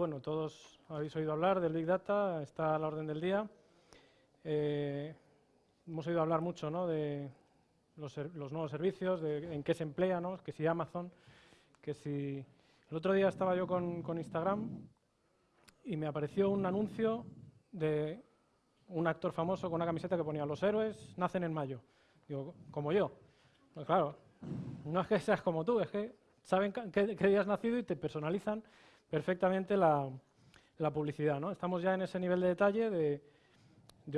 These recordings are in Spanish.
bueno, todos habéis oído hablar del Big Data, está a la orden del día. Eh, hemos oído hablar mucho ¿no? de los, nuevos servicios, de en qué se emplea, ¿no? que si Amazon, que si... El otro día estaba yo con, con Instagram y me apareció un anuncio de un actor famoso con una camiseta que ponía los héroes nacen en mayo. Digo, como yo. Pues claro, no es que seas como tú, es que saben qué, día has nacido y te personalizan perfectamente la, publicidad. ¿no? Estamos ya en ese nivel de detalle de,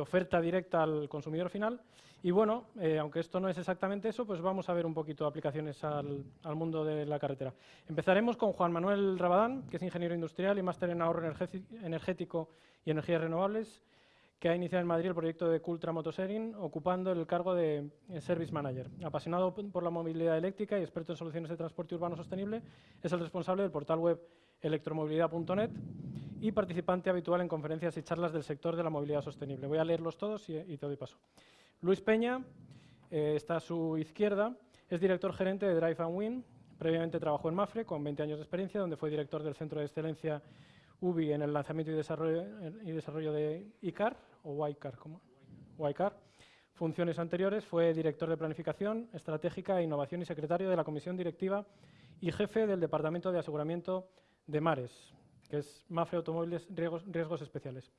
oferta directa al consumidor final. Y bueno, eh, aunque esto no es exactamente eso, pues vamos a ver un poquito aplicaciones al, al, mundo de la carretera. Empezaremos con Juan Manuel Rabadán, que es ingeniero industrial y máster en ahorro energético y energías renovables que ha iniciado en Madrid el proyecto de Cultra Motosharing, ocupando el cargo de eh, Service Manager. Apasionado por la movilidad eléctrica y experto en soluciones de transporte urbano sostenible, es el responsable del portal web electromovilidad.net y participante habitual en conferencias y charlas del sector de la movilidad sostenible. Voy a leerlos todos y, te doy paso. Luis Peña, eh, está a su izquierda, es director gerente de Drive and Win. Previamente trabajó en Mafre, con 20 años de experiencia, donde fue director del Centro de Excelencia UBI en el lanzamiento y desarrollo, y desarrollo de ICAR, o YCAR, ¿cómo? Funciones anteriores fue director de Planificación Estratégica e Innovación y secretario de la Comisión Directiva y jefe del Departamento de Aseguramiento de Mares, que es Mafre Automóviles Riesgos, Especiales.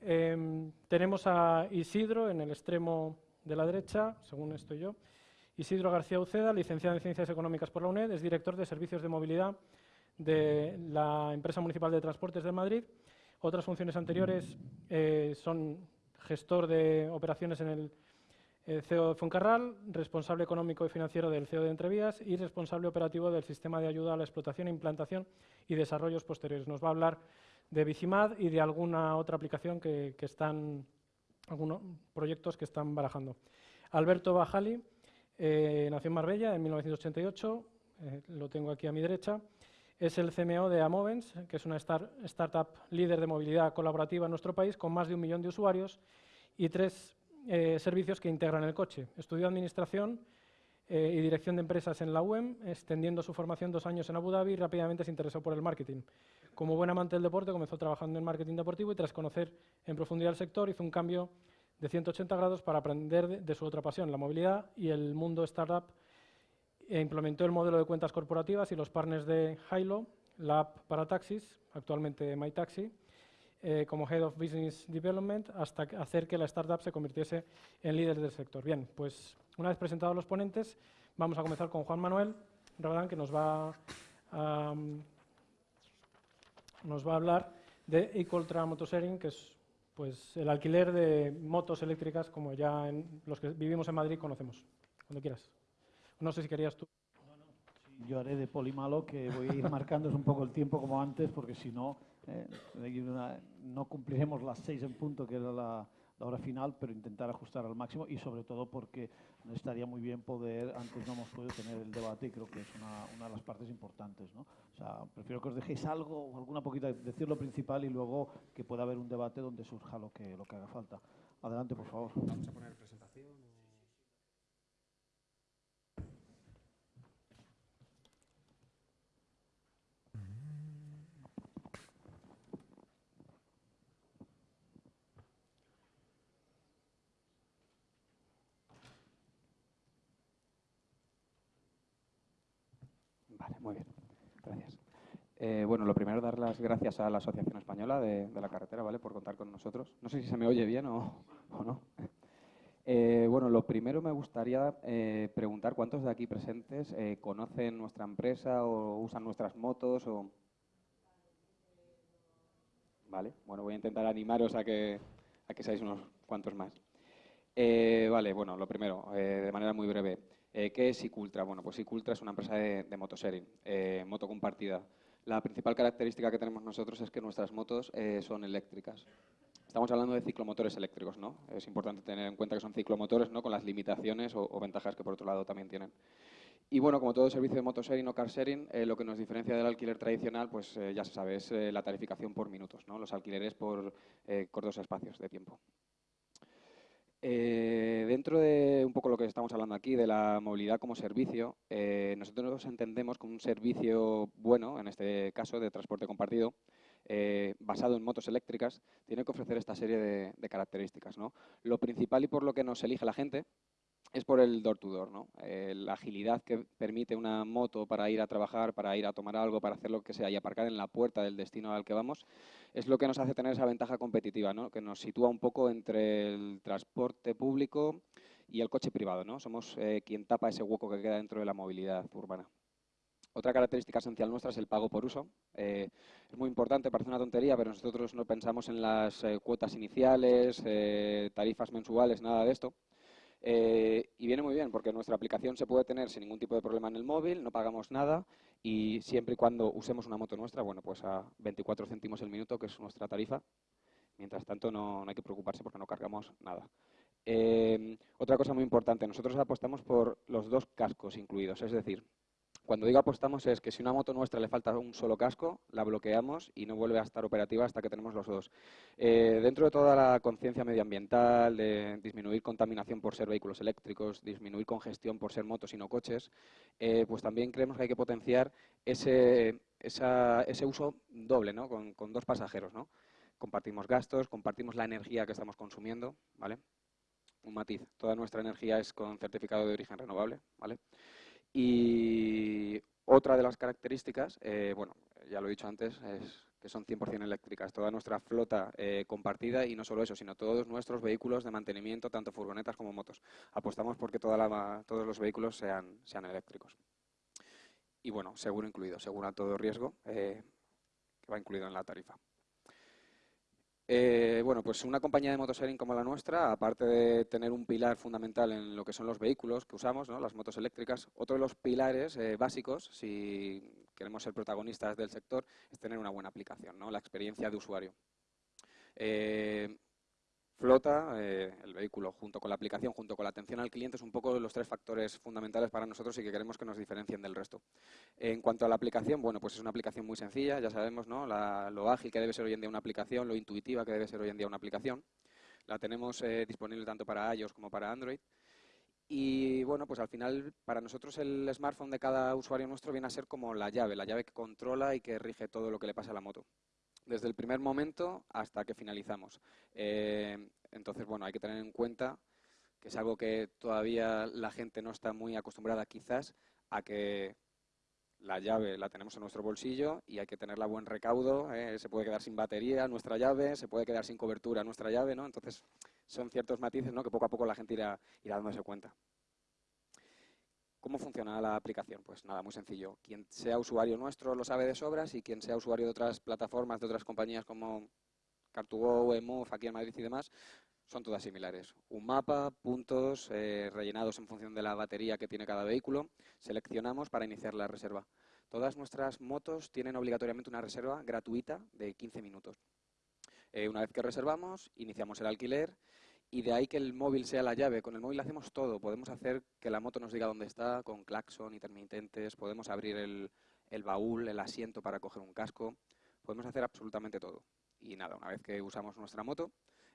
Em, tenemos a Isidro en el extremo de la derecha, según estoy yo. Isidro García Uceda, licenciado en Ciencias Económicas por la UNED, es director de Servicios de Movilidad de la Empresa Municipal de Transportes de Madrid. Otras funciones anteriores eh, son gestor de operaciones en el eh, CEO de Foncarral, responsable económico y financiero del CEO de Entrevías y responsable operativo del sistema de ayuda a la explotación, implantación y desarrollos posteriores. Nos va a hablar de Bicimad y de alguna otra aplicación que, están, algunos proyectos que están barajando. Alberto Bajali eh, nació en Marbella en 1988, lo tengo aquí a mi derecha, es el CMO de Amovens, que es una startup líder de movilidad colaborativa en nuestro país, con más de un millón de usuarios y tres eh, servicios que integran el coche. Estudió Administración eh, y Dirección de Empresas en la UEM, extendiendo su formación dos años en Abu Dhabi y rápidamente se interesó por el marketing. Como buen amante del deporte, comenzó trabajando en marketing deportivo y tras conocer en profundidad el sector, hizo un cambio de 180 grados para aprender de, su otra pasión, la movilidad y el mundo startup e implementó el modelo de cuentas corporativas y los partners de Hilo, la app para taxis, actualmente MyTaxi, eh, como Head of Business Development, hasta hacer que la startup se convirtiese en líder del sector. Bien, pues una vez presentados los ponentes, vamos a comenzar con Juan Manuel Rabadán, que nos va a, nos va a hablar de Ecoltra Motosharing, que es pues, el alquiler de motos eléctricas, como ya en los que vivimos en Madrid conocemos. Cuando quieras. No sé si querías tú. yo haré de polimalo que voy a ir marcándoos un poco el tiempo como antes, porque si no, eh, no cumpliremos las seis en punto, que era la, hora final, pero intentar ajustar al máximo y sobre todo porque estaría muy bien poder, antes no hemos podido tener el debate y creo que es una, de las partes importantes. ¿no? O sea, prefiero que os dejéis algo, alguna poquita, decir lo principal y luego que pueda haber un debate donde surja lo que, lo que haga falta. Adelante, por favor. Vamos a poner presentación. Muy bien, gracias. Eh, bueno, lo primero, dar las gracias a la Asociación Española de, la Carretera, ¿vale? Por contar con nosotros. No sé si se me oye bien o, no. Eh, bueno, lo primero me gustaría eh, preguntar cuántos de aquí presentes conocen nuestra empresa o usan nuestras motos o... Vale, bueno, voy a intentar animaros a que, a que seáis unos cuantos más. vale, bueno, lo primero, de manera muy breve. Eh, ¿Qué es Icultra? Bueno, pues Icultra es una empresa de, de motosharing, eh, moto compartida. La principal característica que tenemos nosotros es que nuestras motos eh, son eléctricas. Estamos hablando de ciclomotores eléctricos, ¿no? Es importante tener en cuenta que son ciclomotores, ¿no? Con las limitaciones o, ventajas que por otro lado también tienen. Y bueno, como todo servicio de motosharing o car sharing, lo que nos diferencia del alquiler tradicional, pues ya se sabe, es la tarificación por minutos, ¿no? Los alquileres por cortos espacios de tiempo. Eh, dentro de un poco lo que estamos hablando aquí, de la movilidad como servicio, eh, nosotros nos entendemos como un servicio bueno, en este caso de transporte compartido, eh, basado en motos eléctricas, tiene que ofrecer esta serie de, características. ¿no? Lo principal y por lo que nos elige la gente es por el door-to-door, ¿no? Eh, la agilidad que permite una moto para ir a trabajar, para ir a tomar algo, para hacer lo que sea y aparcar en la puerta del destino al que vamos, es lo que nos hace tener esa ventaja competitiva, ¿no? que nos sitúa un poco entre el transporte público y el coche privado. ¿no? Somos eh, quien tapa ese hueco que queda dentro de la movilidad urbana. Otra característica esencial nuestra es el pago por uso. Eh, es muy importante, parece una tontería, pero nosotros no pensamos en las cuotas iniciales, tarifas mensuales, nada de esto. Eh, y viene muy bien porque nuestra aplicación se puede tener sin ningún tipo de problema en el móvil, no pagamos nada y siempre y cuando usemos una moto nuestra, bueno, pues a 24 céntimos el minuto, que es nuestra tarifa. Mientras tanto, no, hay que preocuparse porque no cargamos nada. Eh, otra cosa muy importante, nosotros apostamos por los dos cascos incluidos, es decir, cuando digo apostamos es que si una moto nuestra le falta un solo casco, la bloqueamos y no vuelve a estar operativa hasta que tenemos los dos. Eh, dentro de toda la conciencia medioambiental, de disminuir contaminación por ser vehículos eléctricos, disminuir congestión por ser motos y no coches, eh, pues también creemos que hay que potenciar ese, uso doble, ¿no? con, con, dos pasajeros. ¿no? Compartimos gastos, compartimos la energía que estamos consumiendo, ¿vale? Un matiz, toda nuestra energía es con certificado de origen renovable, ¿vale? Y otra de las características, eh, bueno, ya lo he dicho antes, es que son 100% eléctricas. Toda nuestra flota eh, compartida y no solo eso, sino todos nuestros vehículos de mantenimiento, tanto furgonetas como motos. Apostamos porque toda la, todos los vehículos sean, sean eléctricos. Y bueno, seguro incluido, seguro a todo riesgo, eh, que va incluido en la tarifa. Eh, bueno, pues una compañía de motosharing como la nuestra, aparte de tener un pilar fundamental en lo que son los vehículos que usamos, ¿no? las motos eléctricas, otro de los pilares eh, básicos, si queremos ser protagonistas del sector, es tener una buena aplicación, ¿no? la experiencia de usuario. Eh, flota, eh, el vehículo, junto con la aplicación, junto con la atención al cliente, es un poco los tres factores fundamentales para nosotros y que queremos que nos diferencien del resto. En cuanto a la aplicación, bueno, pues es una aplicación muy sencilla, ya sabemos, ¿no? lo ágil que debe ser hoy en día una aplicación, lo intuitiva que debe ser hoy en día una aplicación. La tenemos eh, disponible tanto para iOS como para Android. Y bueno, pues al final para nosotros el smartphone de cada usuario nuestro viene a ser como la llave, la llave que controla y que rige todo lo que le pasa a la moto desde el primer momento hasta que finalizamos. Eh, entonces, bueno, hay que tener en cuenta que es algo que todavía la gente no está muy acostumbrada quizás a que la llave la tenemos en nuestro bolsillo y hay que tenerla a buen recaudo. Eh, se puede quedar sin batería nuestra llave, se puede quedar sin cobertura nuestra llave, ¿no? Entonces, son ciertos matices que poco a poco la gente irá, irá dándose cuenta. ¿Cómo funciona la aplicación? Pues nada, muy sencillo. Quien sea usuario nuestro lo sabe de sobras y quien sea usuario de otras plataformas, de otras compañías como Car2Go, Emove, aquí en Madrid y demás, son todas similares. Un mapa, puntos eh, rellenados en función de la batería que tiene cada vehículo. Seleccionamos para iniciar la reserva. Todas nuestras motos tienen obligatoriamente una reserva gratuita de 15 minutos. Eh, una vez que reservamos, iniciamos el alquiler y de ahí que el móvil sea la llave. Con el móvil hacemos todo. Podemos hacer que la moto nos diga dónde está, con claxon, intermitentes, podemos abrir el, baúl, el asiento para coger un casco, podemos hacer absolutamente todo. Y nada, una vez que usamos nuestra moto,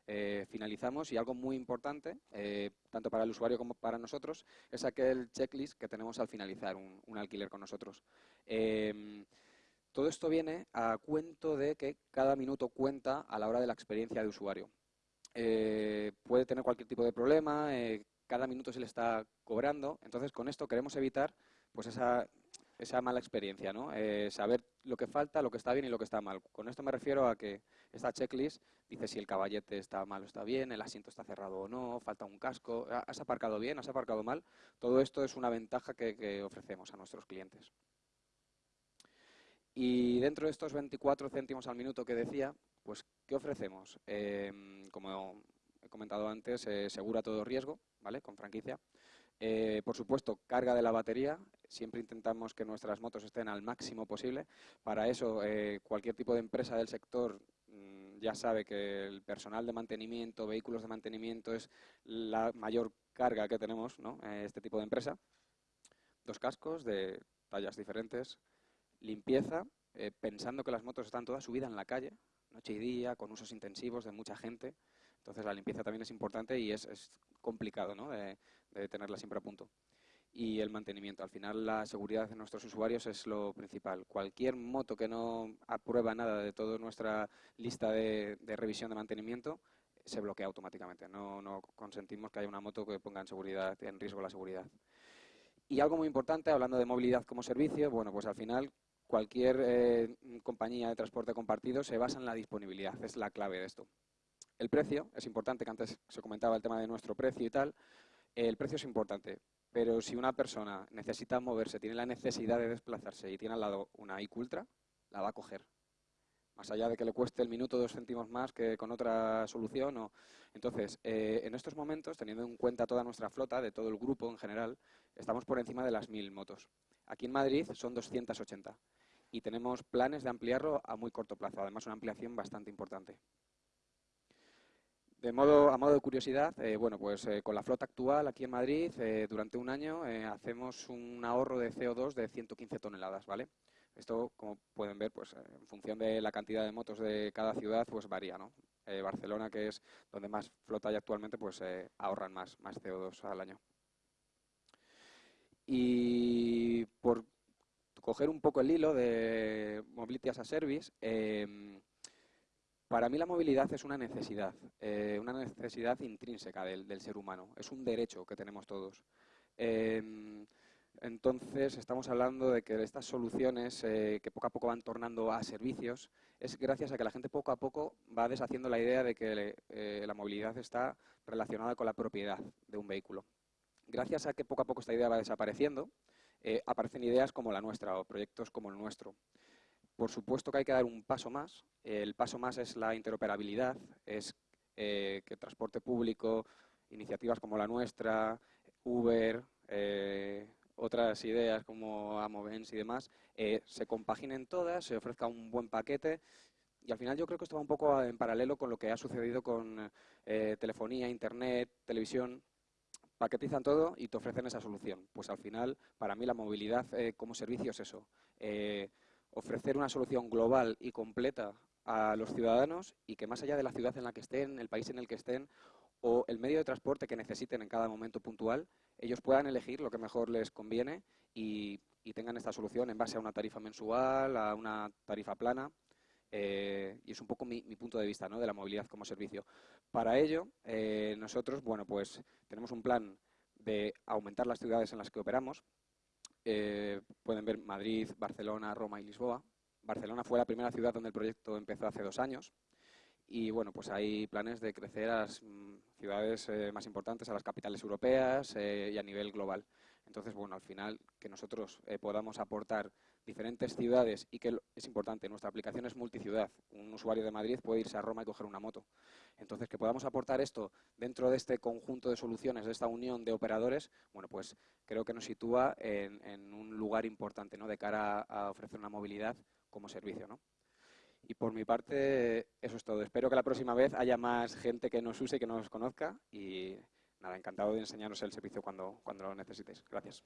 eh, finalizamos y algo muy importante, eh, tanto para el usuario como para nosotros, es aquel checklist que tenemos al finalizar un, alquiler con nosotros. Em, todo esto viene a cuento de que cada minuto cuenta a la hora de la experiencia de usuario. Eh, puede tener cualquier tipo de problema, eh, cada minuto se le está cobrando. Entonces, con esto queremos evitar pues esa, esa mala experiencia, ¿no? Eh, saber lo que falta, lo que está bien y lo que está mal. Con esto me refiero a que esta checklist dice si el caballete está mal o está bien, el asiento está cerrado o no, falta un casco, has aparcado bien, has aparcado mal. Todo esto es una ventaja que ofrecemos a nuestros clientes. Y dentro de estos 24 céntimos al minuto que decía, pues, ¿qué ofrecemos? Em, como he comentado antes, eh, segura todo riesgo, ¿vale? Con franquicia. Eh, por supuesto, carga de la batería. Siempre intentamos que nuestras motos estén al máximo posible. Para eso, eh, cualquier tipo de empresa del sector mm, ya sabe que el personal de mantenimiento, vehículos de mantenimiento, es la mayor carga que tenemos, ¿no? este tipo de empresa. Dos cascos de tallas diferentes, limpieza, pensando que las motos están todas subidas en la calle, noche y día, con usos intensivos de mucha gente. Entonces la limpieza también es importante y es, complicado ¿no? de, tenerla siempre a punto. y el mantenimiento. Al final la seguridad de nuestros usuarios es lo principal. Cualquier moto que no aprueba nada de toda nuestra lista de, revisión de mantenimiento se bloquea automáticamente. No, no, consentimos que haya una moto que ponga en, seguridad, en riesgo la seguridad. Y algo muy importante, hablando de movilidad como servicio, bueno, pues al final cualquier eh, compañía de transporte compartido se basa en la disponibilidad, es la clave de esto. El precio, es importante, que antes se comentaba el tema de nuestro precio y tal, el precio es importante, pero si una persona necesita moverse, tiene la necesidad de desplazarse y tiene al lado una IQ Ultra, la va a coger. Más allá de que le cueste el minuto dos céntimos más que con otra solución. O... Entonces, eh, en estos momentos, teniendo en cuenta toda nuestra flota, de todo el grupo en general, estamos por encima de las 1.000 motos. Aquí en Madrid son 280 y tenemos planes de ampliarlo a muy corto plazo, además una ampliación bastante importante. De modo, a modo de curiosidad, eh, bueno, pues eh, con la flota actual aquí en Madrid, eh, durante un año hacemos un ahorro de CO2 de 115 toneladas, ¿vale? Esto, como pueden ver, pues en función de la cantidad de motos de cada ciudad, pues varía, ¿no? Barcelona, que es donde más flota hay actualmente, pues ahorran más, más CO2 al año. Y por coger un poco el hilo de Mobility as a Service, em, para mí la movilidad es una necesidad, eh, una necesidad intrínseca del, ser humano, es un derecho que tenemos todos. Em, entonces, estamos hablando de que estas soluciones eh, que poco a poco van tornando a servicios es gracias a que la gente poco a poco va deshaciendo la idea de que eh, la movilidad está relacionada con la propiedad de un vehículo. Gracias a que poco a poco esta idea va desapareciendo, aparecen ideas como la nuestra o proyectos como el nuestro. Por supuesto que hay que dar un paso más. El paso más es la interoperabilidad, es eh, que transporte público, iniciativas como la nuestra, Uber, eh, otras ideas como Amovens y demás, eh, se compaginen todas, se ofrezca un buen paquete y al final yo creo que esto va un poco en paralelo con lo que ha sucedido con telefonía, internet, televisión. Paquetizan todo y te ofrecen esa solución. Pues al final, para mí la movilidad como servicio es eso ofrecer una solución global y completa a los ciudadanos y que más allá de la ciudad en la que estén, el país en el que estén o el medio de transporte que necesiten en cada momento puntual, ellos puedan elegir lo que mejor les conviene y, tengan esta solución en base a una tarifa mensual, a una tarifa plana. Eh, y es un poco mi, punto de vista ¿no? de la movilidad como servicio. Para ello, eh, nosotros bueno, pues, tenemos un plan de aumentar las ciudades en las que operamos, eh, pueden ver Madrid, Barcelona, Roma y Lisboa. Barcelona fue la primera ciudad donde el proyecto empezó hace dos años y bueno, pues hay planes de crecer a las mm, ciudades eh, más importantes, a las capitales europeas y a nivel global. Entonces, bueno, al final que nosotros podamos aportar diferentes ciudades y que es importante, nuestra aplicación es multiciudad. Un usuario de Madrid puede irse a Roma y coger una moto. Entonces, que podamos aportar esto dentro de este conjunto de soluciones, de esta unión de operadores, bueno, pues creo que nos sitúa en, un lugar importante ¿no? de cara a, ofrecer una movilidad como servicio. ¿no? Y por mi parte, eso es todo. Espero que la próxima vez haya más gente que nos use y que nos conozca. Y nada, encantado de enseñaros el servicio cuando, cuando lo necesitéis. Gracias.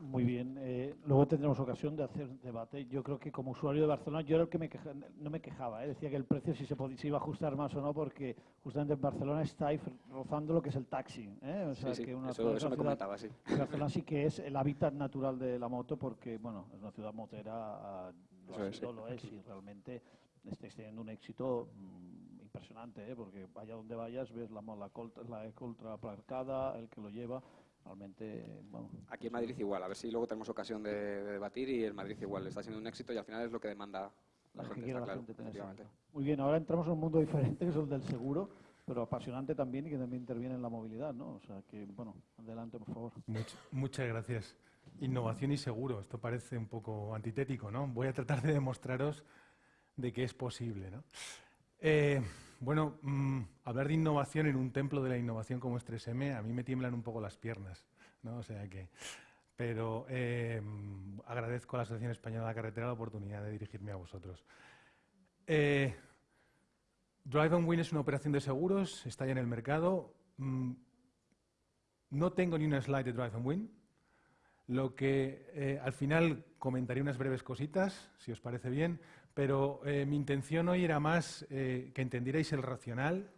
Muy bien. Eh, luego tendremos ocasión de hacer debate. Yo creo que como usuario de Barcelona, yo era el que me no me quejaba. ¿eh? Decía que el precio si se, podía, iba a ajustar más o no, porque justamente en Barcelona está ahí rozando lo que es el taxi. ¿eh? O sea, que una, eso, me comentaba, sí. Barcelona sí que es el hábitat natural de la moto, porque bueno, es una ciudad motera, lo, es, lo es, y realmente está teniendo un éxito mm, impresionante, porque vaya donde vayas, ves la, la, la ultra aparcada, el que lo lleva realmente, Aquí en Madrid igual, a ver si luego tenemos ocasión de, debatir y en Madrid igual, está siendo un éxito y al final es lo que demanda la, gente, Muy bien, ahora entramos en un mundo diferente que es el del seguro, pero apasionante también y que también interviene en la movilidad, ¿no? O sea que, bueno, adelante, por favor. muchas gracias. Innovación y seguro, esto parece un poco antitético, ¿no? Voy a tratar de demostraros de que es posible, ¿no? Eh, bueno, mm, hablar de innovación en un templo de la innovación como es 3M, a mí me tiemblan un poco las piernas, ¿no? O sea que, pero eh, agradezco a la Asociación Española de la Carretera la oportunidad de dirigirme a vosotros. Eh, Drive on Win es una operación de seguros, está ya en el mercado. Mm, no tengo ni una slide de Drive on Win, lo que al final comentaré unas breves cositas, si os parece bien, pero eh, mi intención hoy era más eh, que entendierais el racional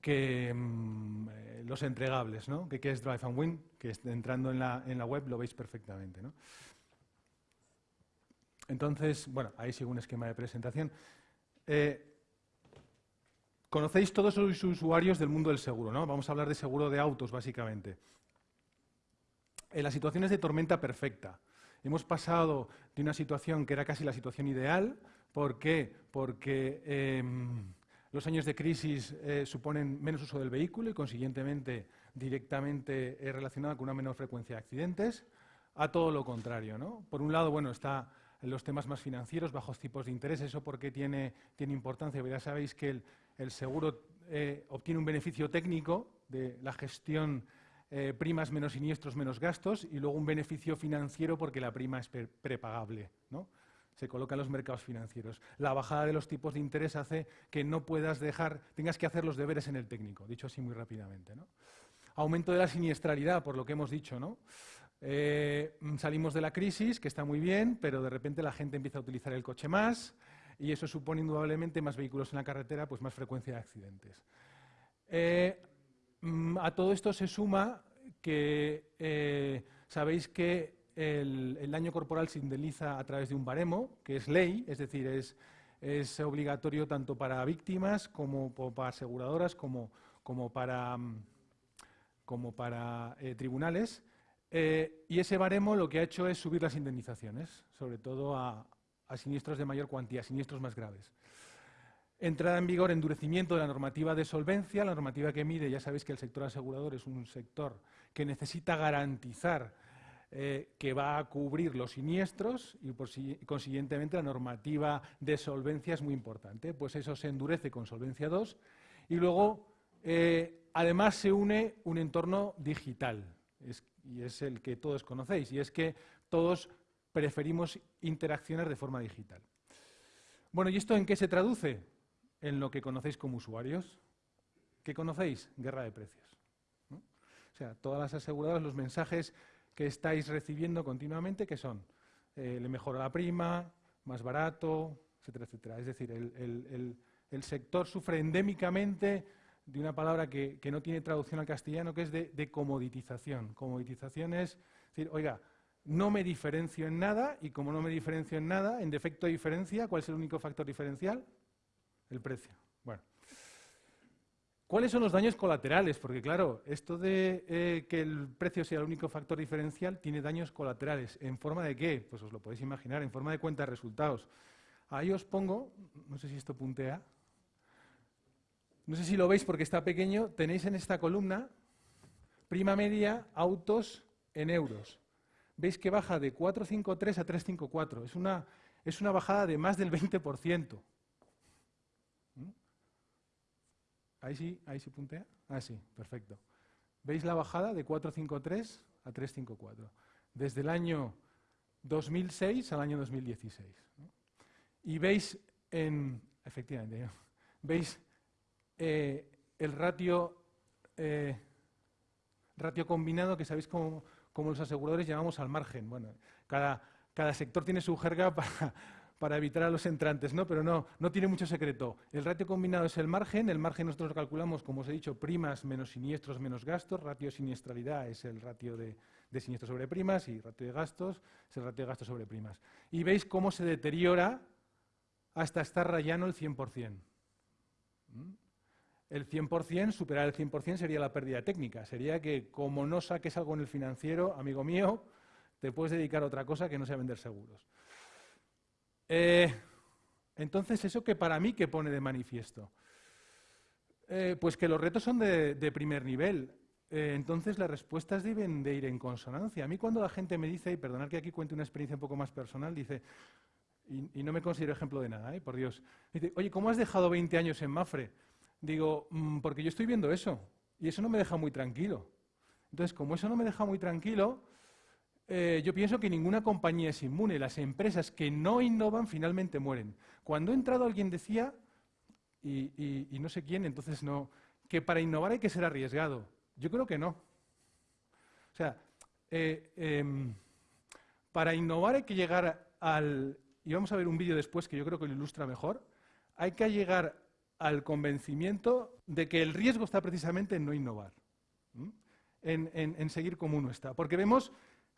que mm, eh, los entregables, ¿no? que qué es Drive and Win, que entrando en la, en la web lo veis perfectamente. ¿no? Entonces, bueno, ahí sigue un esquema de presentación. Conocéis todos los usuarios del mundo del seguro, ¿no? Vamos a hablar de seguro de autos, básicamente. En las situaciones de tormenta perfecta. Hemos pasado de una situación que era casi la situación ideal. ¿Por qué? Porque em, los años de crisis eh, suponen menos uso del vehículo y, consiguientemente, directamente eh, relacionado con una menor frecuencia de accidentes. A todo lo contrario, ¿no? Por un lado, bueno, está los temas más financieros, bajos tipos de interés. ¿Eso por qué tiene, tiene importancia? Ya sabéis que el, seguro eh, obtiene un beneficio técnico de la gestión eh, primas menos siniestros menos gastos y luego un beneficio financiero porque la prima es prepagable. ¿no? Se coloca en los mercados financieros. La bajada de los tipos de interés hace que no puedas dejar, tengas que hacer los deberes en el técnico, dicho así muy rápidamente. ¿no? Aumento de la siniestralidad, por lo que hemos dicho. ¿no? Eh, salimos de la crisis, que está muy bien, pero de repente la gente empieza a utilizar el coche más y eso supone indudablemente más vehículos en la carretera, pues más frecuencia de accidentes. Eh, a todo esto se suma que eh, sabéis que el, daño corporal se indemniza a través de un baremo, que es ley, es decir, es, obligatorio tanto para víctimas como para aseguradoras como, para, mm, como para tribunales. Eh, y ese baremo lo que ha hecho es subir las indemnizaciones, sobre todo a, siniestros de mayor cuantía, siniestros más graves. Entrada en vigor, endurecimiento de la normativa de solvencia, la normativa que mide, ya sabéis que el sector asegurador es un sector que necesita garantizar eh, que va a cubrir los siniestros y consiguientemente la normativa de solvencia es muy importante. Pues eso se endurece con Solvencia 2 y luego eh, además se une un entorno digital y es el que todos conocéis, y es que todos preferimos interaccionar de forma digital. Bueno, ¿y esto en qué se traduce? En lo que conocéis como usuarios. ¿Qué conocéis? Guerra de precios. O sea, todas las aseguradoras, los mensajes que estáis recibiendo continuamente, que son? Eh, le mejora la prima, más barato, etcétera, etcétera. Es decir, el sector sufre endémicamente de una palabra que, no tiene traducción al castellano, que es de, comoditización. Comoditización es decir, oiga, no me diferencio en nada y como no me diferencio en nada, en defecto de diferencia, ¿cuál es el único factor diferencial? El precio. Bueno. ¿Cuáles son los daños colaterales? Porque claro, esto de eh, que el precio sea el único factor diferencial tiene daños colaterales. ¿En forma de qué? Pues os lo podéis imaginar, en forma de cuenta de resultados. Ahí os pongo, no sé si esto puntea, no sé si lo veis porque está pequeño, tenéis en esta columna prima media autos en euros. Veis que baja de 453 a 354. Es una, es una bajada de más del 20%. ¿Mm? Ahí sí, ahí sí puntea. Ah, sí, perfecto. ¿Veis la bajada de 453 a 354? Desde el año 2006 al año 2016. Y veis en, efectivamente, veis eh, el ratio, eh, ratio combinado, que sabéis cómo, los aseguradores llamamos al margen. Bueno, cada, cada sector tiene su jerga para, para, evitar a los entrantes, ¿no? pero no, no tiene mucho secreto. El ratio combinado es el margen, el margen nosotros lo calculamos, como os he dicho, primas menos siniestros menos gastos, ratio siniestralidad es el ratio de, de siniestros sobre primas y ratio de gastos es el ratio de gastos sobre primas. Y veis cómo se deteriora hasta estar rayando el 100% el 100%, superar el 100% sería la pérdida técnica. Sería que como no saques algo en el financiero, amigo mío, te puedes dedicar a otra cosa que no sea vender seguros. Eh, entonces, ¿eso que para mí que pone de manifiesto? Eh, pues que los retos son de, primer nivel. Eh, entonces, las respuestas deben de ir en consonancia. A mí cuando la gente me dice, y perdonad que aquí cuente una experiencia un poco más personal, dice, y, no me considero ejemplo de nada, por Dios, dice, oye, ¿cómo has dejado 20 años en Mafre? Digo, mm, porque yo estoy viendo eso y eso no me deja muy tranquilo. Entonces, como eso no me deja muy tranquilo, eh, yo pienso que ninguna compañía es inmune. Las empresas que no innovan finalmente mueren. Cuando he entrado alguien decía, y, no sé quién, entonces no, que para innovar hay que ser arriesgado. Yo creo que no. O sea, eh, em, para innovar hay que llegar al, y vamos a ver un vídeo después que yo creo que lo ilustra mejor, hay que llegar al convencimiento de que el riesgo está precisamente en no innovar, en, seguir como uno está. Porque vemos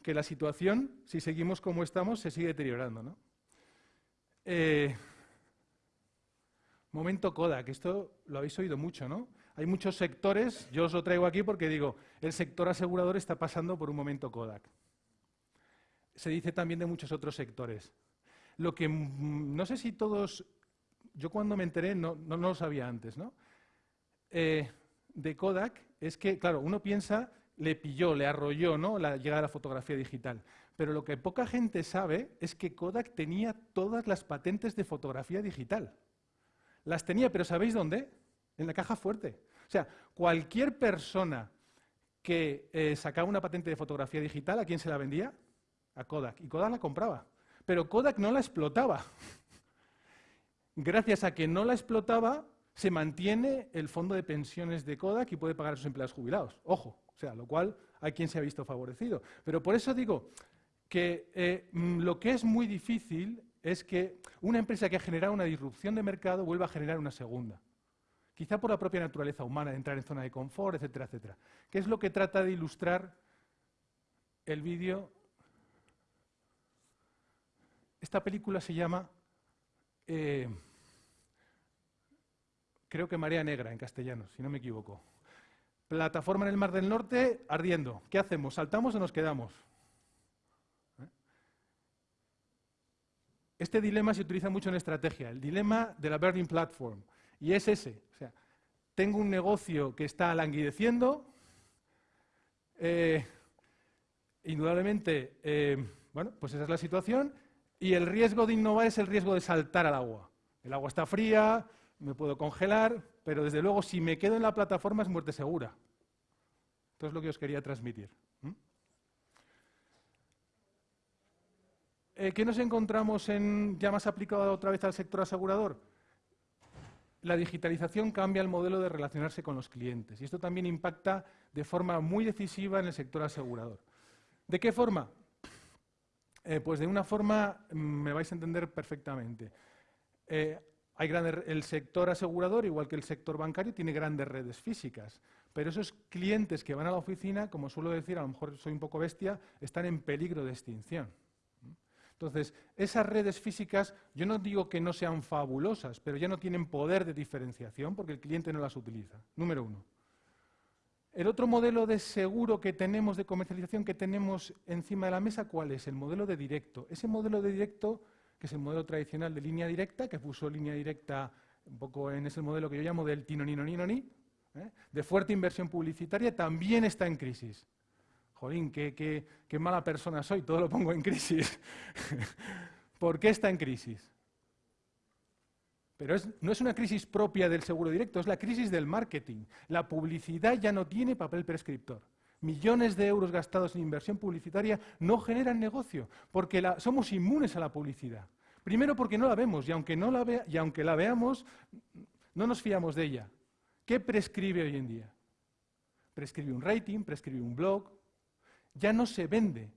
que la situación, si seguimos como estamos, se sigue deteriorando. ¿no? Eh, momento Kodak, esto lo habéis oído mucho, ¿no? Hay muchos sectores, yo os lo traigo aquí porque digo, el sector asegurador está pasando por un momento Kodak. Se dice también de muchos otros sectores. Lo que mm, no sé si todos, yo cuando me enteré no, no, lo sabía antes, ¿no? Eh, de Kodak es que, claro, uno piensa, le pilló, le arrolló, ¿no? La llegada de la fotografía digital. Pero lo que poca gente sabe es que Kodak tenía todas las patentes de fotografía digital. Las tenía, pero ¿sabéis dónde? En la caja fuerte. O sea, cualquier persona que eh, sacaba una patente de fotografía digital, ¿a quién se la vendía? A Kodak. Y Kodak la compraba. Pero Kodak no la explotaba. Gracias a que no la explotaba, se mantiene el fondo de pensiones de Kodak y puede pagar a sus empleados jubilados. Ojo, sea, lo cual hay quien se ha visto favorecido. Pero por eso digo que eh, mm, lo que es muy difícil es que una empresa que ha generado una disrupción de mercado vuelva a generar una segunda. Quizá por la propia naturaleza humana de entrar en zona de confort, etcétera, etcétera. ¿Qué es lo que trata de ilustrar el vídeo? Esta película se llama, eh, creo que Marea Negra en castellano, si no me equivoco. Plataforma en el Mar del Norte ardiendo. ¿Qué hacemos? ¿Saltamos o nos quedamos? Este dilema se utiliza mucho en estrategia, el dilema de la Burning Platform. Y es ese. O sea, tengo un negocio que está languideciendo, eh, indudablemente, eh, bueno, pues esa es la situación, y el riesgo de innovar es el riesgo de saltar al agua. El agua está fría, me puedo congelar, pero desde luego si me quedo en la plataforma es muerte segura. Esto es lo que os quería transmitir. Eh, ¿Qué nos encontramos en, ya más aplicado otra vez al sector asegurador? La digitalización cambia el modelo de relacionarse con los clientes y esto también impacta de forma muy decisiva en el sector asegurador. ¿De qué forma? Eh, pues de una forma mm, me vais a entender perfectamente. Eh, hay el sector asegurador, igual que el sector bancario, tiene grandes redes físicas, pero esos clientes que van a la oficina, como suelo decir, a lo mejor soy un poco bestia, están en peligro de extinción. Entonces, esas redes físicas, yo no digo que no sean fabulosas, pero ya no tienen poder de diferenciación porque el cliente no las utiliza. Número uno. El otro modelo de seguro que tenemos, de comercialización que tenemos encima de la mesa, ¿cuál es? El modelo de directo. Ese modelo de directo, que es el modelo tradicional de línea directa, que puso línea directa un poco en ese modelo que yo llamo del tino ¿eh? de fuerte inversión publicitaria, también está en crisis jolín, qué, mala persona soy, todo lo pongo en crisis. ¿Por qué está en crisis? Pero no es una crisis propia del seguro directo, es la crisis del marketing. La publicidad ya no tiene papel prescriptor. Millones de euros gastados en inversión publicitaria no generan negocio, porque somos inmunes a la publicidad. Primero porque no la vemos, y aunque, no la y aunque la veamos, no nos fiamos de ella. ¿Qué prescribe hoy en día? Prescribe un rating, prescribe un blog, ya no se vende.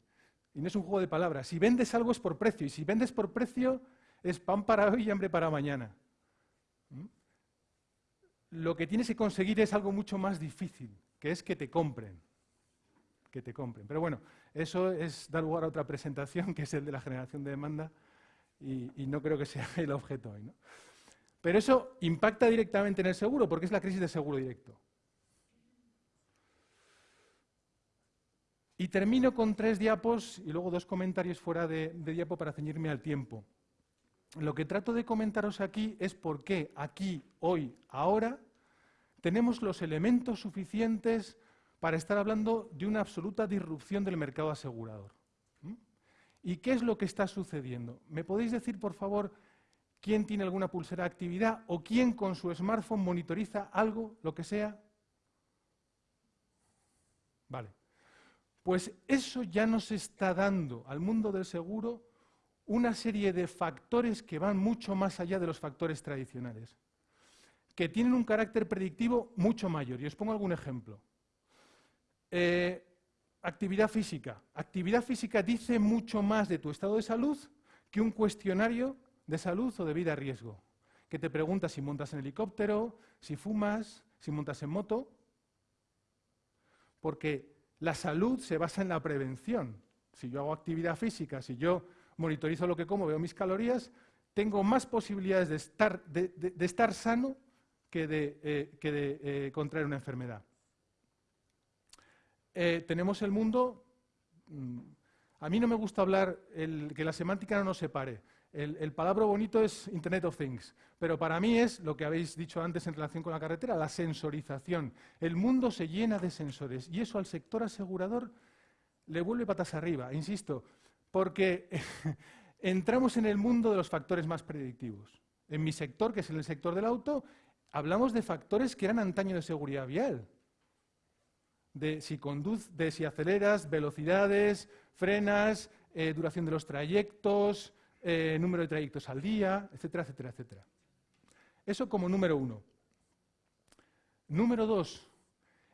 Y no es un juego de palabras. Si vendes algo es por precio. Y si vendes por precio es pan para hoy y hambre para mañana. ¿Mm? Lo que tienes que conseguir es algo mucho más difícil, que es que te compren. Que te compren. Pero bueno, eso es dar lugar a otra presentación, que es el de la generación de demanda, y, no creo que sea el objeto hoy. Pero eso impacta directamente en el seguro, porque es la crisis de seguro directo. Y termino con tres diapos y luego dos comentarios fuera de, diapo para ceñirme al tiempo. Lo que trato de comentaros aquí es por qué aquí, hoy, ahora, tenemos los elementos suficientes para estar hablando de una absoluta disrupción del mercado asegurador. ¿Y qué es lo que está sucediendo? ¿Me podéis decir, por favor, quién tiene alguna pulsera de actividad o quién con su smartphone monitoriza algo, lo que sea? Vale. Pues eso ya nos está dando al mundo del seguro una serie de factores que van mucho más allá de los factores tradicionales, que tienen un carácter predictivo mucho mayor. Y os pongo algún ejemplo. Eh, actividad física. Actividad física dice mucho más de tu estado de salud que un cuestionario de salud o de vida a riesgo. que te pregunta si montas en helicóptero, si fumas, si montas en moto, porque la salud se basa en la prevención. Si yo hago actividad física, si yo monitorizo lo que como, veo mis calorías, tengo más posibilidades de estar, sano que de, eh, eh, contraer una enfermedad. Eh, tenemos el mundo, mm, a mí no me gusta hablar, que la semántica no nos separe. El, el, palabra bonito es Internet of Things, pero para mí es lo que habéis dicho antes en relación con la carretera, la sensorización. El mundo se llena de sensores y eso al sector asegurador le vuelve patas arriba, insisto, porque entramos en el mundo de los factores más predictivos. En mi sector, que es el sector del auto, hablamos de factores que eran antaño de seguridad vial. De si, de si aceleras, velocidades, frenas, eh, duración de los trayectos, eh, número de trayectos al día, etcétera, etcétera, etcétera. Eso como número uno. Número dos,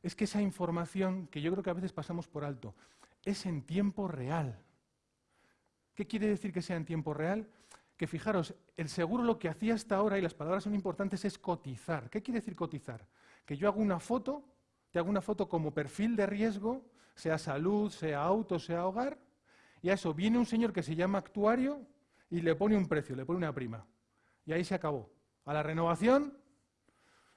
es que esa información, que yo creo que a veces pasamos por alto, es en tiempo real. ¿Qué quiere decir que sea en tiempo real? Que fijaros, el seguro lo que hacía hasta ahora, y las palabras son importantes, es cotizar. ¿Qué quiere decir cotizar? Que yo hago una foto, te hago una foto como perfil de riesgo, sea salud, sea auto, sea hogar, y a eso viene un señor que se llama actuario y le pone un precio, le pone una prima. Y ahí se acabó. A la renovación,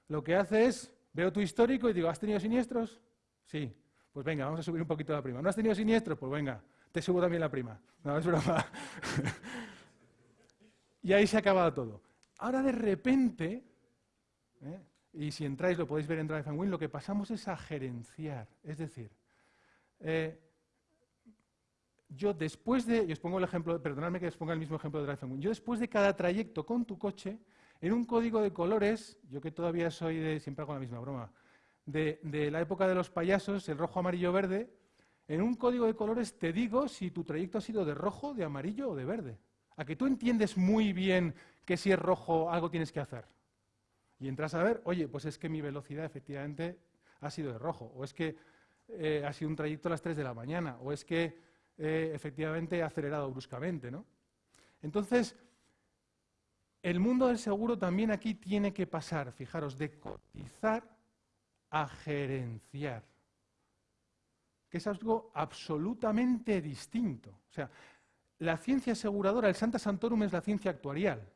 lo que hace es, veo tu histórico y digo, ¿has tenido siniestros? Sí. Pues venga, vamos a subir un poquito la prima. ¿No has tenido siniestros? Pues venga, te subo también la prima. No, es broma. y ahí se ha acabado todo. Ahora de repente, ¿eh? Y si entráis lo podéis ver en Drive and Win, lo que pasamos es a gerenciar. Es decir, eh, yo después de, y os pongo el ejemplo, perdonadme que os ponga el mismo ejemplo de Drive yo después de cada trayecto con tu coche, en un código de colores, yo que todavía soy de, siempre hago la misma broma, de, la época de los payasos, el rojo, amarillo, verde, en un código de colores te digo si tu trayecto ha sido de rojo, de amarillo o de verde. A que tú entiendes muy bien que si es rojo algo tienes que hacer. Y entras a ver, oye, pues es que mi velocidad efectivamente ha sido de rojo, o es que eh, ha sido un trayecto a las 3 de la mañana, o es que eh, efectivamente acelerado bruscamente. ¿no? Entonces, el mundo del seguro también aquí tiene que pasar, fijaros, de cotizar a gerenciar, que es algo absolutamente distinto. O sea, la ciencia aseguradora, el Santa Santorum es la ciencia actuarial,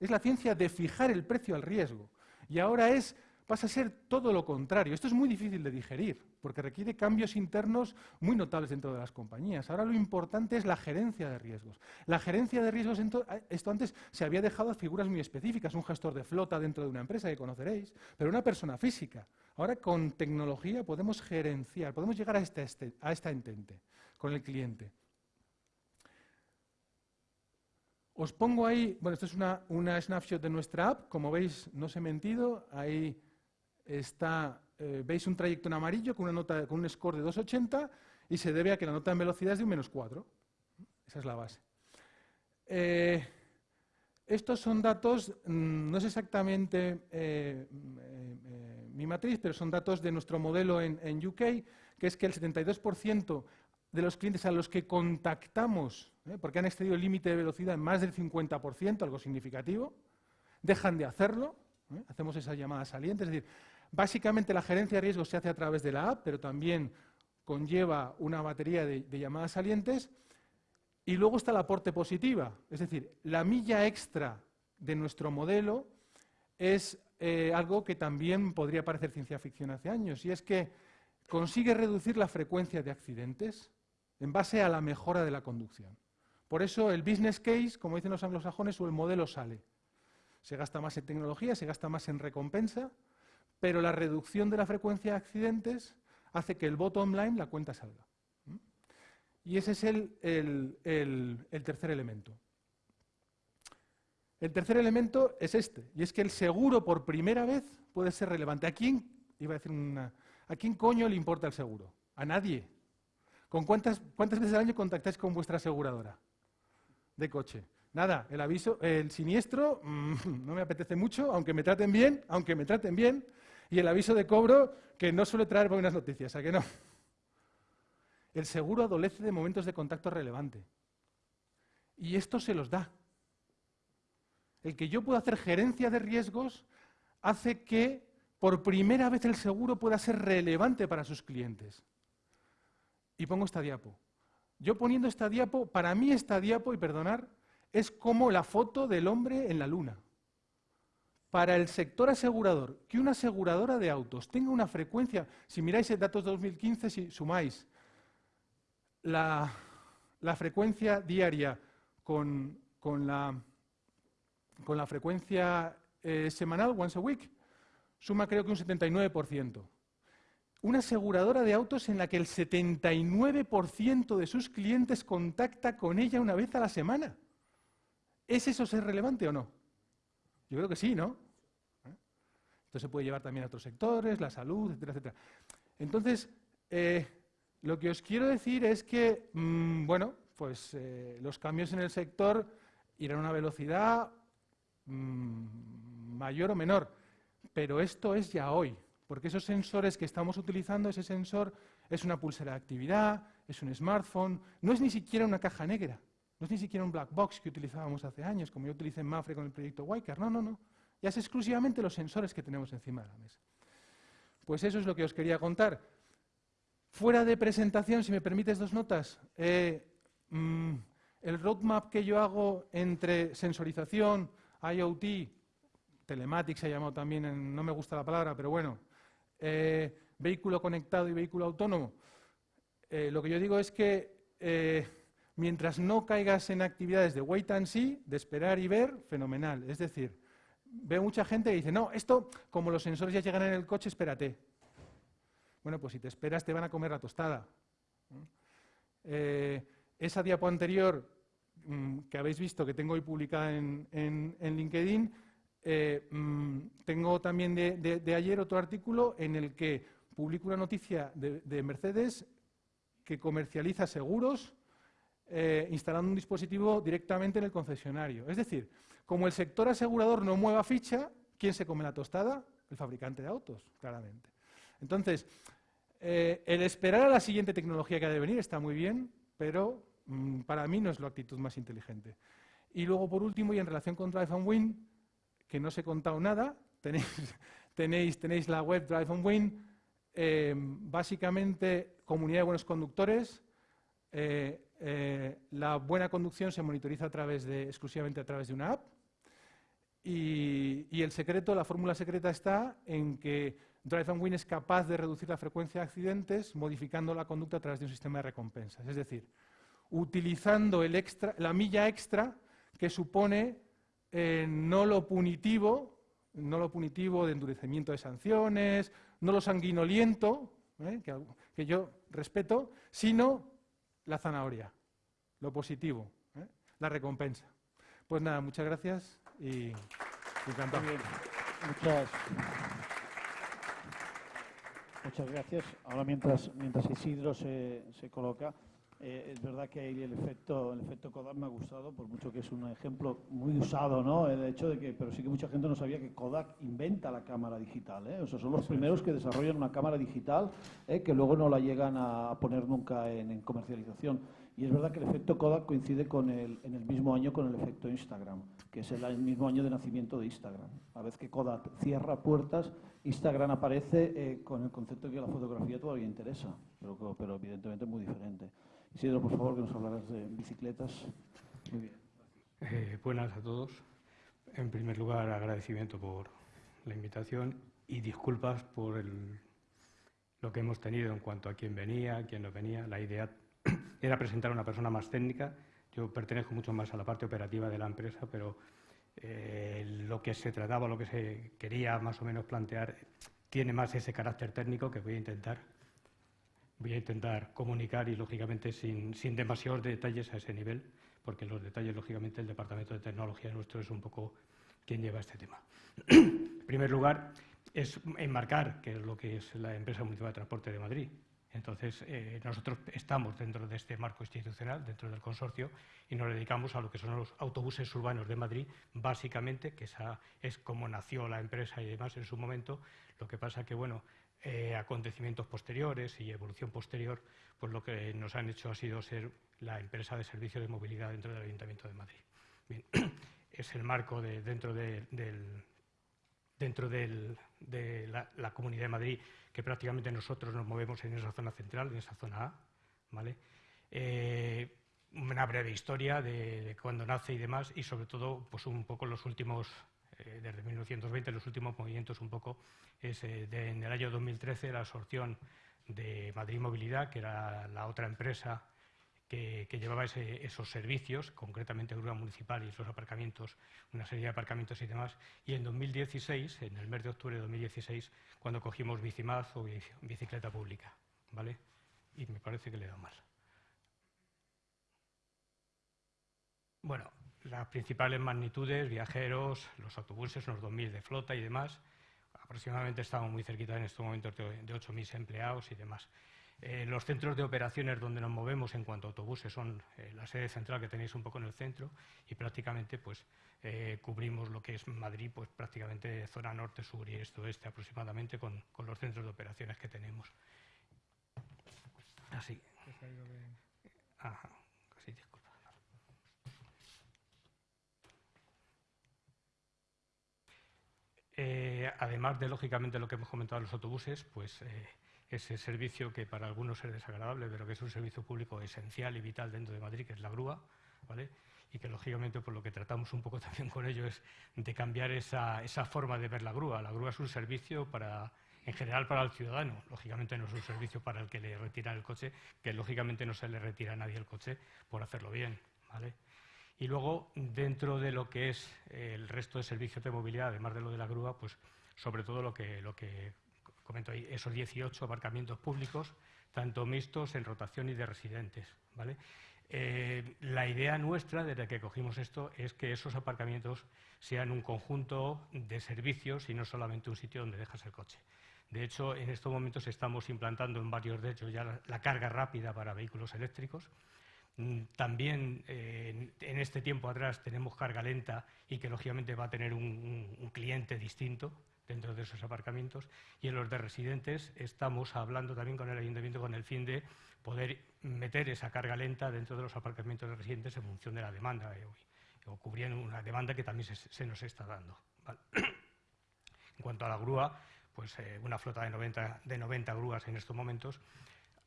es la ciencia de fijar el precio al riesgo. Y ahora es pasa a ser todo lo contrario. Esto es muy difícil de digerir, porque requiere cambios internos muy notables dentro de las compañías. Ahora lo importante es la gerencia de riesgos. La gerencia de riesgos, esto antes se había dejado a figuras muy específicas, un gestor de flota dentro de una empresa que conoceréis, pero una persona física. Ahora con tecnología podemos gerenciar, podemos llegar a este, este a esta entente con el cliente. Os pongo ahí, bueno, esto es una, una snapshot de nuestra app, como veis, no os he mentido, ahí está, eh, veis un trayecto en amarillo con, una nota, con un score de 2,80 y se debe a que la nota en velocidad es de un menos 4. Esa es la base. Eh, estos son datos, mm, no es exactamente eh, mi matriz, pero son datos de nuestro modelo en, en UK, que es que el 72% de los clientes a los que contactamos, porque han excedido el límite de velocidad en más del 50%, algo significativo, dejan de hacerlo, hacemos esa llamada saliente, es decir, Básicamente la gerencia de riesgos se hace a través de la app, pero también conlleva una batería de, llamadas salientes. Y luego está la aporte positiva, es decir, la milla extra de nuestro modelo es eh, algo que también podría parecer ciencia ficción hace años, y es que consigue reducir la frecuencia de accidentes en base a la mejora de la conducción. Por eso el business case, como dicen los anglosajones, o el modelo sale. Se gasta más en tecnología, se gasta más en recompensa, pero la reducción de la frecuencia de accidentes hace que el bottom line, la cuenta salga. Y ese es el, tercer elemento. El tercer elemento es este, y es que el seguro por primera vez puede ser relevante. ¿A quién, iba a decir una, ¿a quién coño le importa el seguro? A nadie. ¿Con cuántas, cuántas veces al año contactáis con vuestra aseguradora de coche? Nada, el aviso, el siniestro mm, no me apetece mucho, aunque me traten bien, aunque me traten bien, y el aviso de cobro que no suele traer buenas noticias, ¿a que no? El seguro adolece de momentos de contacto relevante. Y esto se los da. el que yo pueda hacer gerencia de riesgos, hace que por primera vez el seguro pueda ser relevante para sus clientes. Y pongo esta diapo. Yo poniendo esta diapo, para mí esta diapo, y perdonar, es como la foto del hombre en la luna. Para el sector asegurador, que una aseguradora de autos tenga una frecuencia, si miráis el datos de 2015, si sumáis la, frecuencia diaria con, la, con la frecuencia eh, semanal, once a week, suma creo que un 79%. Una aseguradora de autos en la que el 79% de sus clientes contacta con ella una vez a la semana. ¿Es eso ser relevante o no? Yo creo que sí, ¿no? ¿Eh? Esto se puede llevar también a otros sectores, la salud, etcétera, etcétera. Entonces, eh, lo que os quiero decir es que, mm, bueno, pues eh, los cambios en el sector irán a una velocidad mm, mayor o menor. Pero esto es ya hoy, porque esos sensores que estamos utilizando, ese sensor es una pulsera de actividad, es un smartphone, no es ni siquiera una caja negra, no es ni siquiera un black box que utilizábamos hace años, como yo utilicé en Mafre con el proyecto Wiker, no, no, no. Ya es exclusivamente los sensores que tenemos encima de la mesa. Pues eso es lo que os quería contar. Fuera de presentación, si me permites dos notas, eh, mm, el roadmap que yo hago entre sensorización, IoT, telematics se ha llamado también, no me gusta la palabra, pero bueno, eh, vehículo conectado y vehículo autónomo. Eh, lo que yo digo es que eh, mientras no caigas en actividades de wait and see, de esperar y ver, fenomenal. Es decir, veo mucha gente que dice, no, esto, como los sensores ya llegan en el coche, espérate. Bueno, pues si te esperas te van a comer la tostada. esa diapo anterior mm, que habéis visto, que tengo hoy publicada en, en LinkedIn, eh, mm, tengo también de, ayer otro artículo en el que publico una noticia de, Mercedes que comercializa seguros eh, instalando un dispositivo directamente en el concesionario. Es decir, como el sector asegurador no mueva ficha, ¿quién se come la tostada? El fabricante de autos, claramente. Entonces, eh, el esperar a la siguiente tecnología que ha de venir está muy bien, pero mm, para mí no es la actitud más inteligente. Y luego, por último, y en relación con Drive and Win, que no os he contado nada. Tenéis, tenéis, la web Drive on Win, eh, básicamente comunidad de buenos conductores. Eh, eh, la buena conducción se monitoriza a través de, exclusivamente a través de una app. Y, y el secreto, la fórmula secreta está en que Drive and Win es capaz de reducir la frecuencia de accidentes modificando la conducta a través de un sistema de recompensas. Es decir, utilizando el extra, la milla extra que supone eh, no lo punitivo, no lo punitivo de endurecimiento de sanciones, no lo sanguinoliento, ¿eh? que, yo respeto, sino la zanahoria, lo positivo, ¿eh? la recompensa. Pues nada, muchas gracias y encantado. Muchas, muchas gracias. Ahora mientras, mientras Isidro se, se coloca, eh, es verdad que el efecto, el efecto Kodak me ha gustado, por mucho que es un ejemplo muy usado, ¿no? El hecho de que, pero sí que mucha gente no sabía que Kodak inventa la cámara digital, ¿eh? O sea, son los primeros que desarrollan una cámara digital ¿eh? que luego no la llegan a poner nunca en, comercialización. Y es verdad que el efecto Kodak coincide con el, en el mismo año con el efecto Instagram, que es el, mismo año de nacimiento de Instagram. A vez que Kodak cierra puertas, Instagram aparece eh, con el concepto de que la fotografía todavía interesa, pero, pero evidentemente muy diferente. Isidro, por favor, que nos hablarás de bicicletas. Muy bien. Eh, buenas a todos. En primer lugar, agradecimiento por la invitación y disculpas por lo que hemos tenido en cuanto a quién venía, quién no venía. La idea era presentar a una persona más técnica. Yo pertenezco mucho más a la parte operativa de la empresa, pero eh, lo que se trataba, lo que se quería más o menos plantear, tiene más ese carácter técnico que voy a intentar voy a intentar comunicar y, lógicamente, sin, sin, demasiados detalles a ese nivel, porque los detalles, lógicamente, el Departamento de Tecnología nuestro es un poco quien lleva este tema. en primer lugar, es enmarcar que es lo que es la empresa municipal de transporte de Madrid. Entonces, eh, nosotros estamos dentro de este marco institucional, dentro del consorcio, y nos dedicamos a lo que son los autobuses urbanos de Madrid, básicamente, que esa es como nació la empresa y demás en su momento. Lo que pasa que, bueno, eh, acontecimientos posteriores y evolución posterior, pues lo que nos han hecho ha sido ser la empresa de servicio de movilidad dentro del Ayuntamiento de Madrid. es el marco de, dentro, de la, Comunidad de Madrid, que prácticamente nosotros nos movemos en esa zona central, en esa zona A. ¿vale? Eh, una breve historia de, cuándo nace y demás, y sobre todo pues un poco los últimos, eh, desde 1920, los últimos movimientos un poco, es eh, en el año 2013 la absorción de Madrid Movilidad, que era la otra empresa que, llevaba esos servicios, concretamente grúa municipal y esos aparcamientos, una serie de aparcamientos y demás. Y en 2016, en el mes de octubre de 2016, cuando cogimos Bicimaz o bicicleta pública, ¿vale? Y me parece que le da mal. Bueno, las principales magnitudes, viajeros, los autobuses, unos 2.000 de flota y demás. Aproximadamente estamos muy cerquita en estos momentos de, de 8.000 empleados y demás. Eh, los centros de operaciones donde nos movemos en cuanto a autobuses son eh, la sede central que tenéis un poco en el centro y prácticamente pues eh, cubrimos lo que es Madrid, pues prácticamente zona norte, sur y este oeste aproximadamente con, con los centros de operaciones que tenemos. Así. Ajá. Además de, lógicamente, lo que hemos comentado los autobuses, pues eh, ese servicio que para algunos es desagradable, pero que es un servicio público esencial y vital dentro de Madrid, que es la grúa, ¿vale? y que, lógicamente, por lo que tratamos un poco también con ello es de cambiar esa, forma de ver la grúa. La grúa es un servicio para, en general para el ciudadano. Lógicamente no es un servicio para el que le retiran el coche, que lógicamente no se le retira a nadie el coche por hacerlo bien. ¿vale? Y luego, dentro de lo que es el resto de servicios de movilidad, además de lo de la grúa, pues sobre todo lo que, lo que comento ahí, esos 18 aparcamientos públicos, tanto mixtos en rotación y de residentes. ¿vale? Eh, la idea nuestra, desde que cogimos esto, es que esos aparcamientos sean un conjunto de servicios y no solamente un sitio donde dejas el coche. De hecho, en estos momentos estamos implantando en varios de ellos ya la carga rápida para vehículos eléctricos, también eh, en este tiempo atrás tenemos carga lenta y que lógicamente va a tener un, cliente distinto dentro de esos aparcamientos. Y en los de residentes estamos hablando también con el ayuntamiento con el fin de poder meter esa carga lenta dentro de los aparcamientos de residentes en función de la demanda o cubriendo una demanda que también se, nos está dando. en cuanto a la grúa, pues eh, una flota de 90, de 90 grúas en estos momentos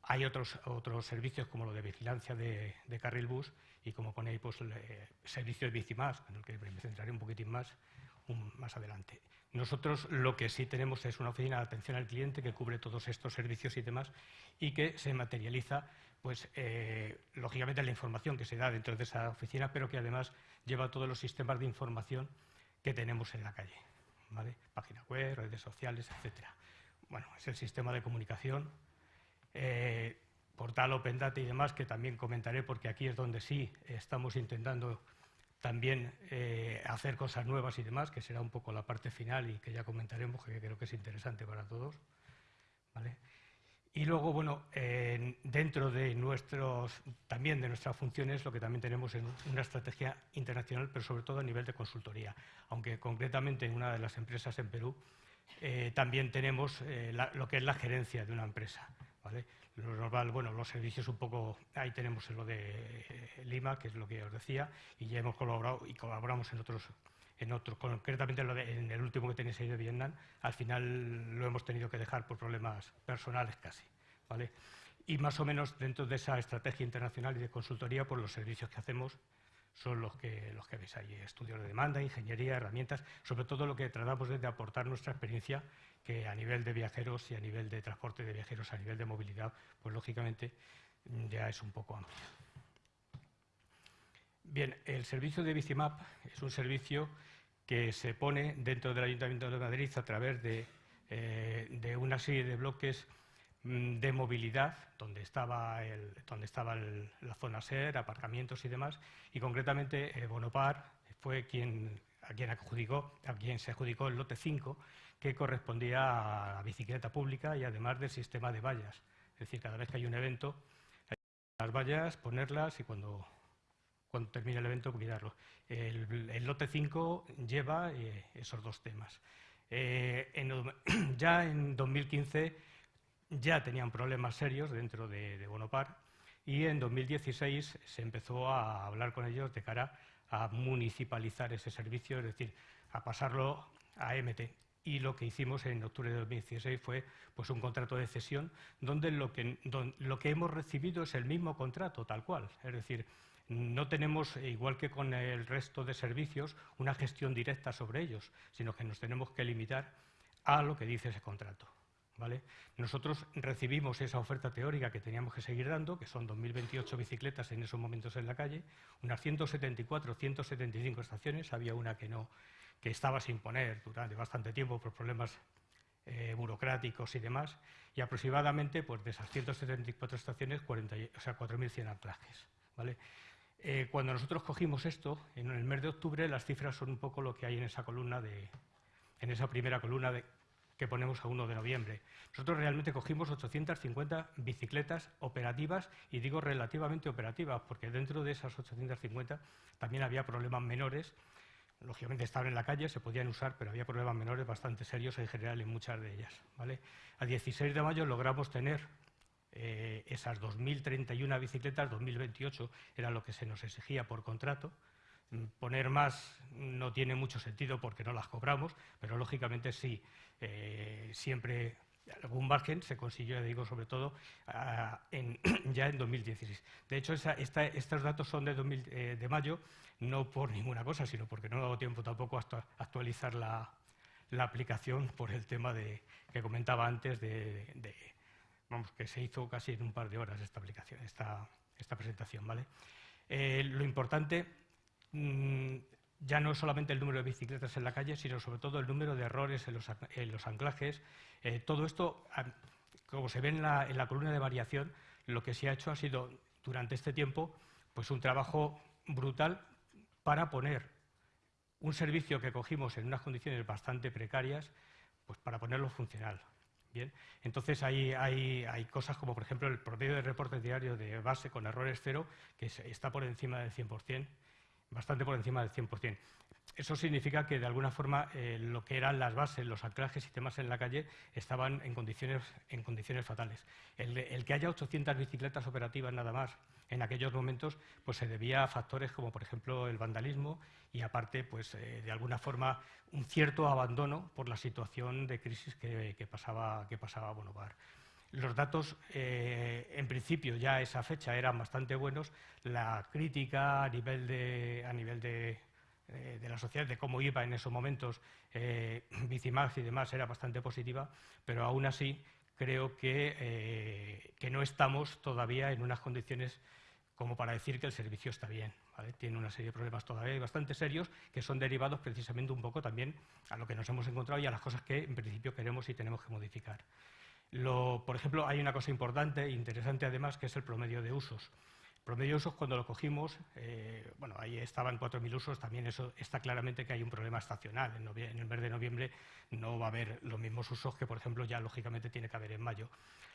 hay otros, otros servicios como lo de vigilancia de, carril bus y como ponéis, pues, servicios de más, en el que me centraré un poquitín más más adelante. Nosotros lo que sí tenemos es una oficina de atención al cliente que cubre todos estos servicios y demás y que se materializa, pues, eh, lógicamente, la información que se da dentro de esa oficina, pero que además lleva todos los sistemas de información que tenemos en la calle. ¿vale? Página web, redes sociales, etcétera. Bueno, es el sistema de comunicación eh, portal Open Data y demás, que también comentaré porque aquí es donde sí estamos intentando también eh, hacer cosas nuevas y demás, que será un poco la parte final y que ya comentaremos, que creo que es interesante para todos. Y luego, bueno, dentro de nuestros, también de nuestras funciones, lo que también tenemos es una estrategia internacional, pero sobre todo a nivel de consultoría, aunque concretamente en una de las empresas en Perú eh, también tenemos lo que es la gerencia de una empresa. Lo normal, bueno, los servicios un poco, ahí tenemos lo de eh, Lima, que es lo que os decía, y ya hemos colaborado y colaboramos en otros, en otros, concretamente en, el último que tenéis ahí de Vietnam, al final lo hemos tenido que dejar por problemas personales casi, ¿vale? Y más o menos dentro de esa estrategia internacional y de consultoría, por pues los servicios que hacemos son los que, los que veis ahí, estudios de demanda, ingeniería, herramientas, sobre todo lo que tratamos es de aportar nuestra experiencia que a nivel de viajeros y a nivel de transporte de viajeros, a nivel de movilidad, pues lógicamente mm, ya es un poco amplio. Bien, el servicio de Bicimap es un servicio que se pone dentro del Ayuntamiento de Madrid a través de, eh, una serie de bloques de movilidad, donde estaba, donde estaba la zona SER, aparcamientos y demás, y concretamente eh, Bonopar fue quien, a, quien se adjudicó el lote 5, que correspondía a la bicicleta pública y además del sistema de vallas. Es decir, cada vez que hay un evento, hay las vallas, ponerlas y cuando, cuando termine el evento cuidarlo. El, lote 5 lleva eh, esos dos temas. Eh, ya en 2015 ya tenían problemas serios dentro de, Bonopar y en 2016 se empezó a hablar con ellos de cara a municipalizar ese servicio, es decir, a pasarlo a MT. Y lo que hicimos en octubre de 2016 fue pues, un contrato de cesión donde lo que, lo que hemos recibido es el mismo contrato, tal cual. Es decir, no tenemos, igual que con el resto de servicios, una gestión directa sobre ellos, sino que nos tenemos que limitar a lo que dice ese contrato. Nosotros recibimos esa oferta teórica que teníamos que seguir dando, que son 2.028 bicicletas en esos momentos en la calle, unas 174, 175 estaciones, había una que, no, que estaba sin poner durante bastante tiempo por problemas eh, burocráticos y demás, y aproximadamente pues, de esas 174 estaciones, 40, o sea, 4.100 anclajes. Eh, cuando nosotros cogimos esto, en el mes de octubre, las cifras son un poco lo que hay en esa columna de, en esa primera columna de, que ponemos a 1 de noviembre. Nosotros realmente cogimos 850 bicicletas operativas, y digo relativamente operativas, porque dentro de esas 850 también había problemas menores. Lógicamente estaban en la calle, se podían usar, pero había problemas menores bastante serios en general en muchas de ellas. ¿vale? A 16 de mayo logramos tener eh, esas 2.031 bicicletas, 2028 era lo que se nos exigía por contrato. Mm, poner más no tiene mucho sentido porque no las cobramos, pero lógicamente sí, eh, siempre algún margen se consiguió, digo, sobre todo ya en 2016. De hecho, estos datos son de, eh, de mayo, no por ninguna cosa, sino porque no he dado tiempo tampoco a actualizar la, aplicación por el tema de, que comentaba antes de vamos, que se hizo casi en un par de horas esta aplicación, esta, presentación. Eh, lo importante mm, ya no solamente el número de bicicletas en la calle, sino sobre todo el número de errores en los, anclajes. Eh, todo esto, como se ve en la, en la, columna de variación, lo que se ha hecho ha sido, durante este tiempo, pues un trabajo brutal para poner un servicio que cogimos en unas condiciones bastante precarias, pues para ponerlo funcional. Entonces hay, hay, cosas como, por ejemplo, el promedio de reporte diario de base con errores cero, que está por encima del 100%, bastante por encima del 100%. Eso significa que, de alguna forma, eh, lo que eran las bases, los anclajes y temas en la calle estaban en condiciones, en condiciones fatales. El, que haya 800 bicicletas operativas nada más en aquellos momentos, pues se debía a factores como, por ejemplo, el vandalismo y, aparte, pues eh, de alguna forma, un cierto abandono por la situación de crisis que, pasaba, que pasaba Bonovar. Los datos, eh, en principio, ya a esa fecha eran bastante buenos. La crítica a nivel de, a nivel de eh, de la sociedad, de cómo iba en esos momentos eh, Bicimax y demás, era bastante positiva, pero aún así creo que, eh, que, no estamos todavía en unas condiciones como para decir que el servicio está bien. Tiene una serie de problemas todavía bastante serios que son derivados precisamente un poco también a lo que nos hemos encontrado y a las cosas que en principio queremos y tenemos que modificar. Por ejemplo, hay una cosa importante e interesante además que es el promedio de usos promedio de usos, cuando lo cogimos, eh, bueno, ahí estaban 4.000 usos, también eso está claramente que hay un problema estacional. En, el mes de noviembre no va a haber los mismos usos que, por ejemplo, ya lógicamente tiene que haber en mayo.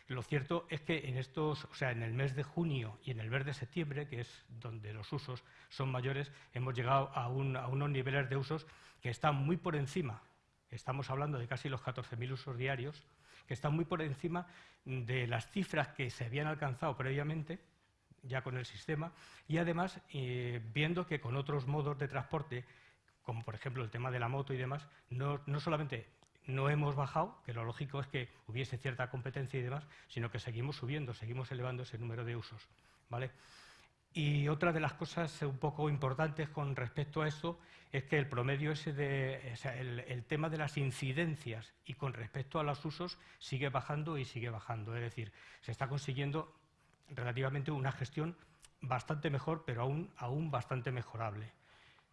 Lo cierto es que en estos, o sea, en el mes de junio y en el mes de septiembre, que es donde los usos son mayores, hemos llegado a, a unos niveles de usos que están muy por encima. Estamos hablando de casi los 14.000 usos diarios, que están muy por encima de las cifras que se habían alcanzado previamente ya con el sistema y además eh, viendo que con otros modos de transporte, como por ejemplo el tema de la moto y demás, no, no solamente no hemos bajado, que lo lógico es que hubiese cierta competencia y demás, sino que seguimos subiendo, seguimos elevando ese número de usos. ¿vale? Y otra de las cosas un poco importantes con respecto a eso es que el promedio ese de, el, el, tema de las incidencias y con respecto a los usos sigue bajando y sigue bajando. Es decir, se está consiguiendo relativamente una gestión bastante mejor, pero aún, aún bastante mejorable.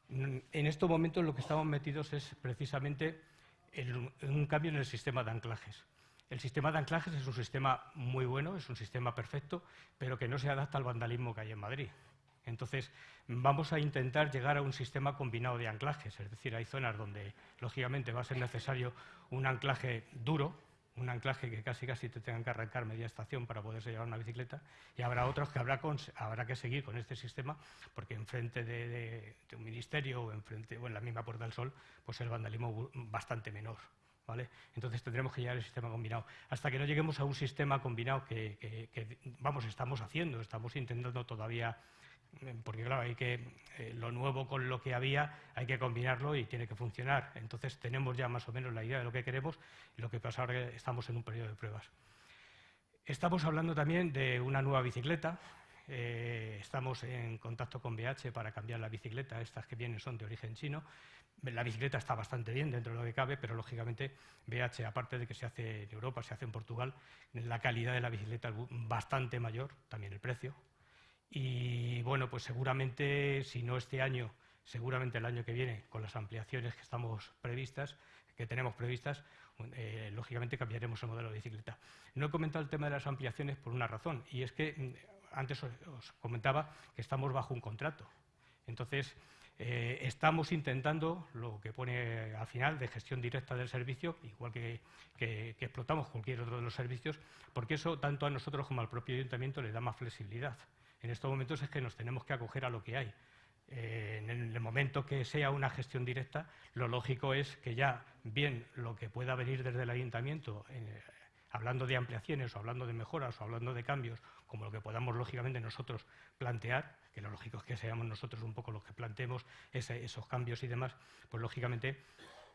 En estos momentos lo que estamos metidos es precisamente en un cambio en el sistema de anclajes. El sistema de anclajes es un sistema muy bueno, es un sistema perfecto, pero que no se adapta al vandalismo que hay en Madrid. Entonces, vamos a intentar llegar a un sistema combinado de anclajes, es decir, hay zonas donde, lógicamente, va a ser necesario un anclaje duro, un anclaje que casi casi te tengan que arrancar media estación para poderse llevar una bicicleta y habrá otros que habrá, que seguir con este sistema porque enfrente de, de, un ministerio o, enfrente, o en la misma Puerta del Sol pues el vandalismo bastante menor. Entonces tendremos que llegar al sistema combinado. Hasta que no lleguemos a un sistema combinado que, vamos, estamos haciendo, estamos intentando todavía porque claro, hay que, eh, lo nuevo con lo que había hay que combinarlo y tiene que funcionar. Entonces tenemos ya más o menos la idea de lo que queremos y lo que pasa ahora que estamos en un periodo de pruebas. Estamos hablando también de una nueva bicicleta. Eh, estamos en contacto con BH para cambiar la bicicleta. Estas que vienen son de origen chino. La bicicleta está bastante bien dentro de lo que cabe, pero lógicamente BH, aparte de que se hace en Europa, se hace en Portugal, la calidad de la bicicleta es bastante mayor, también el precio, y bueno, pues seguramente, si no este año, seguramente el año que viene, con las ampliaciones que estamos previstas, que tenemos previstas, eh, lógicamente cambiaremos el modelo de bicicleta. No he comentado el tema de las ampliaciones por una razón, y es que mm, antes os, comentaba que estamos bajo un contrato. Entonces, eh, estamos intentando lo que pone al final de gestión directa del servicio, igual que, explotamos cualquier otro de los servicios, porque eso tanto a nosotros como al propio ayuntamiento le da más flexibilidad en estos momentos es que nos tenemos que acoger a lo que hay. Eh, en el momento que sea una gestión directa, lo lógico es que ya, bien lo que pueda venir desde el ayuntamiento, eh, hablando de ampliaciones o hablando de mejoras o hablando de cambios, como lo que podamos lógicamente nosotros plantear, que lo lógico es que seamos nosotros un poco los que planteemos esos cambios y demás, pues lógicamente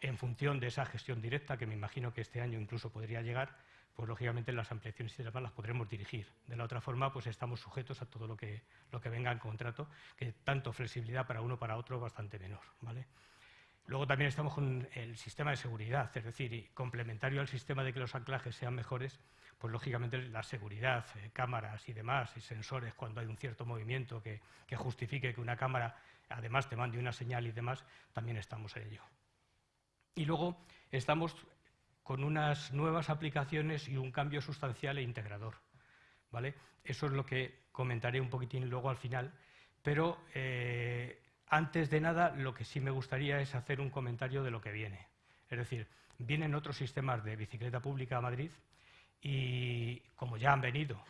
en función de esa gestión directa, que me imagino que este año incluso podría llegar, pues lógicamente las ampliaciones y demás las podremos dirigir. De la otra forma, pues estamos sujetos a todo lo que, lo que venga en contrato, que tanto flexibilidad para uno para otro bastante menor. ¿vale? Luego también estamos con el sistema de seguridad, es decir, complementario al sistema de que los anclajes sean mejores, pues lógicamente la seguridad, eh, cámaras y demás, y sensores cuando hay un cierto movimiento que, que justifique que una cámara además te mande una señal y demás, también estamos en ello. Y luego estamos con unas nuevas aplicaciones y un cambio sustancial e integrador. ¿vale? Eso es lo que comentaré un poquitín luego al final, pero eh, antes de nada lo que sí me gustaría es hacer un comentario de lo que viene. Es decir, vienen otros sistemas de bicicleta pública a Madrid y como ya han venido,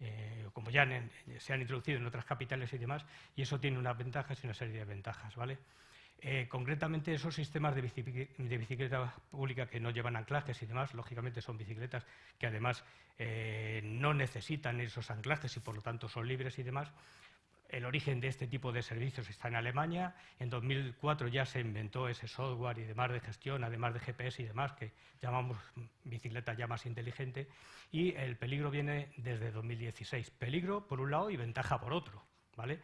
eh, como ya se han introducido en otras capitales y demás, y eso tiene unas ventajas y una serie de ventajas. ¿vale? Eh, concretamente, esos sistemas de, bicicleta pública que no llevan anclajes y demás, lógicamente son bicicletas que además eh, no necesitan esos anclajes y por lo tanto son libres y demás. El origen de este tipo de servicios está en Alemania. En 2004 ya se inventó ese software y demás de gestión, además de GPS y demás, que llamamos bicicleta ya más inteligente. Y el peligro viene desde 2016. Peligro por un lado y ventaja por otro. ¿vale?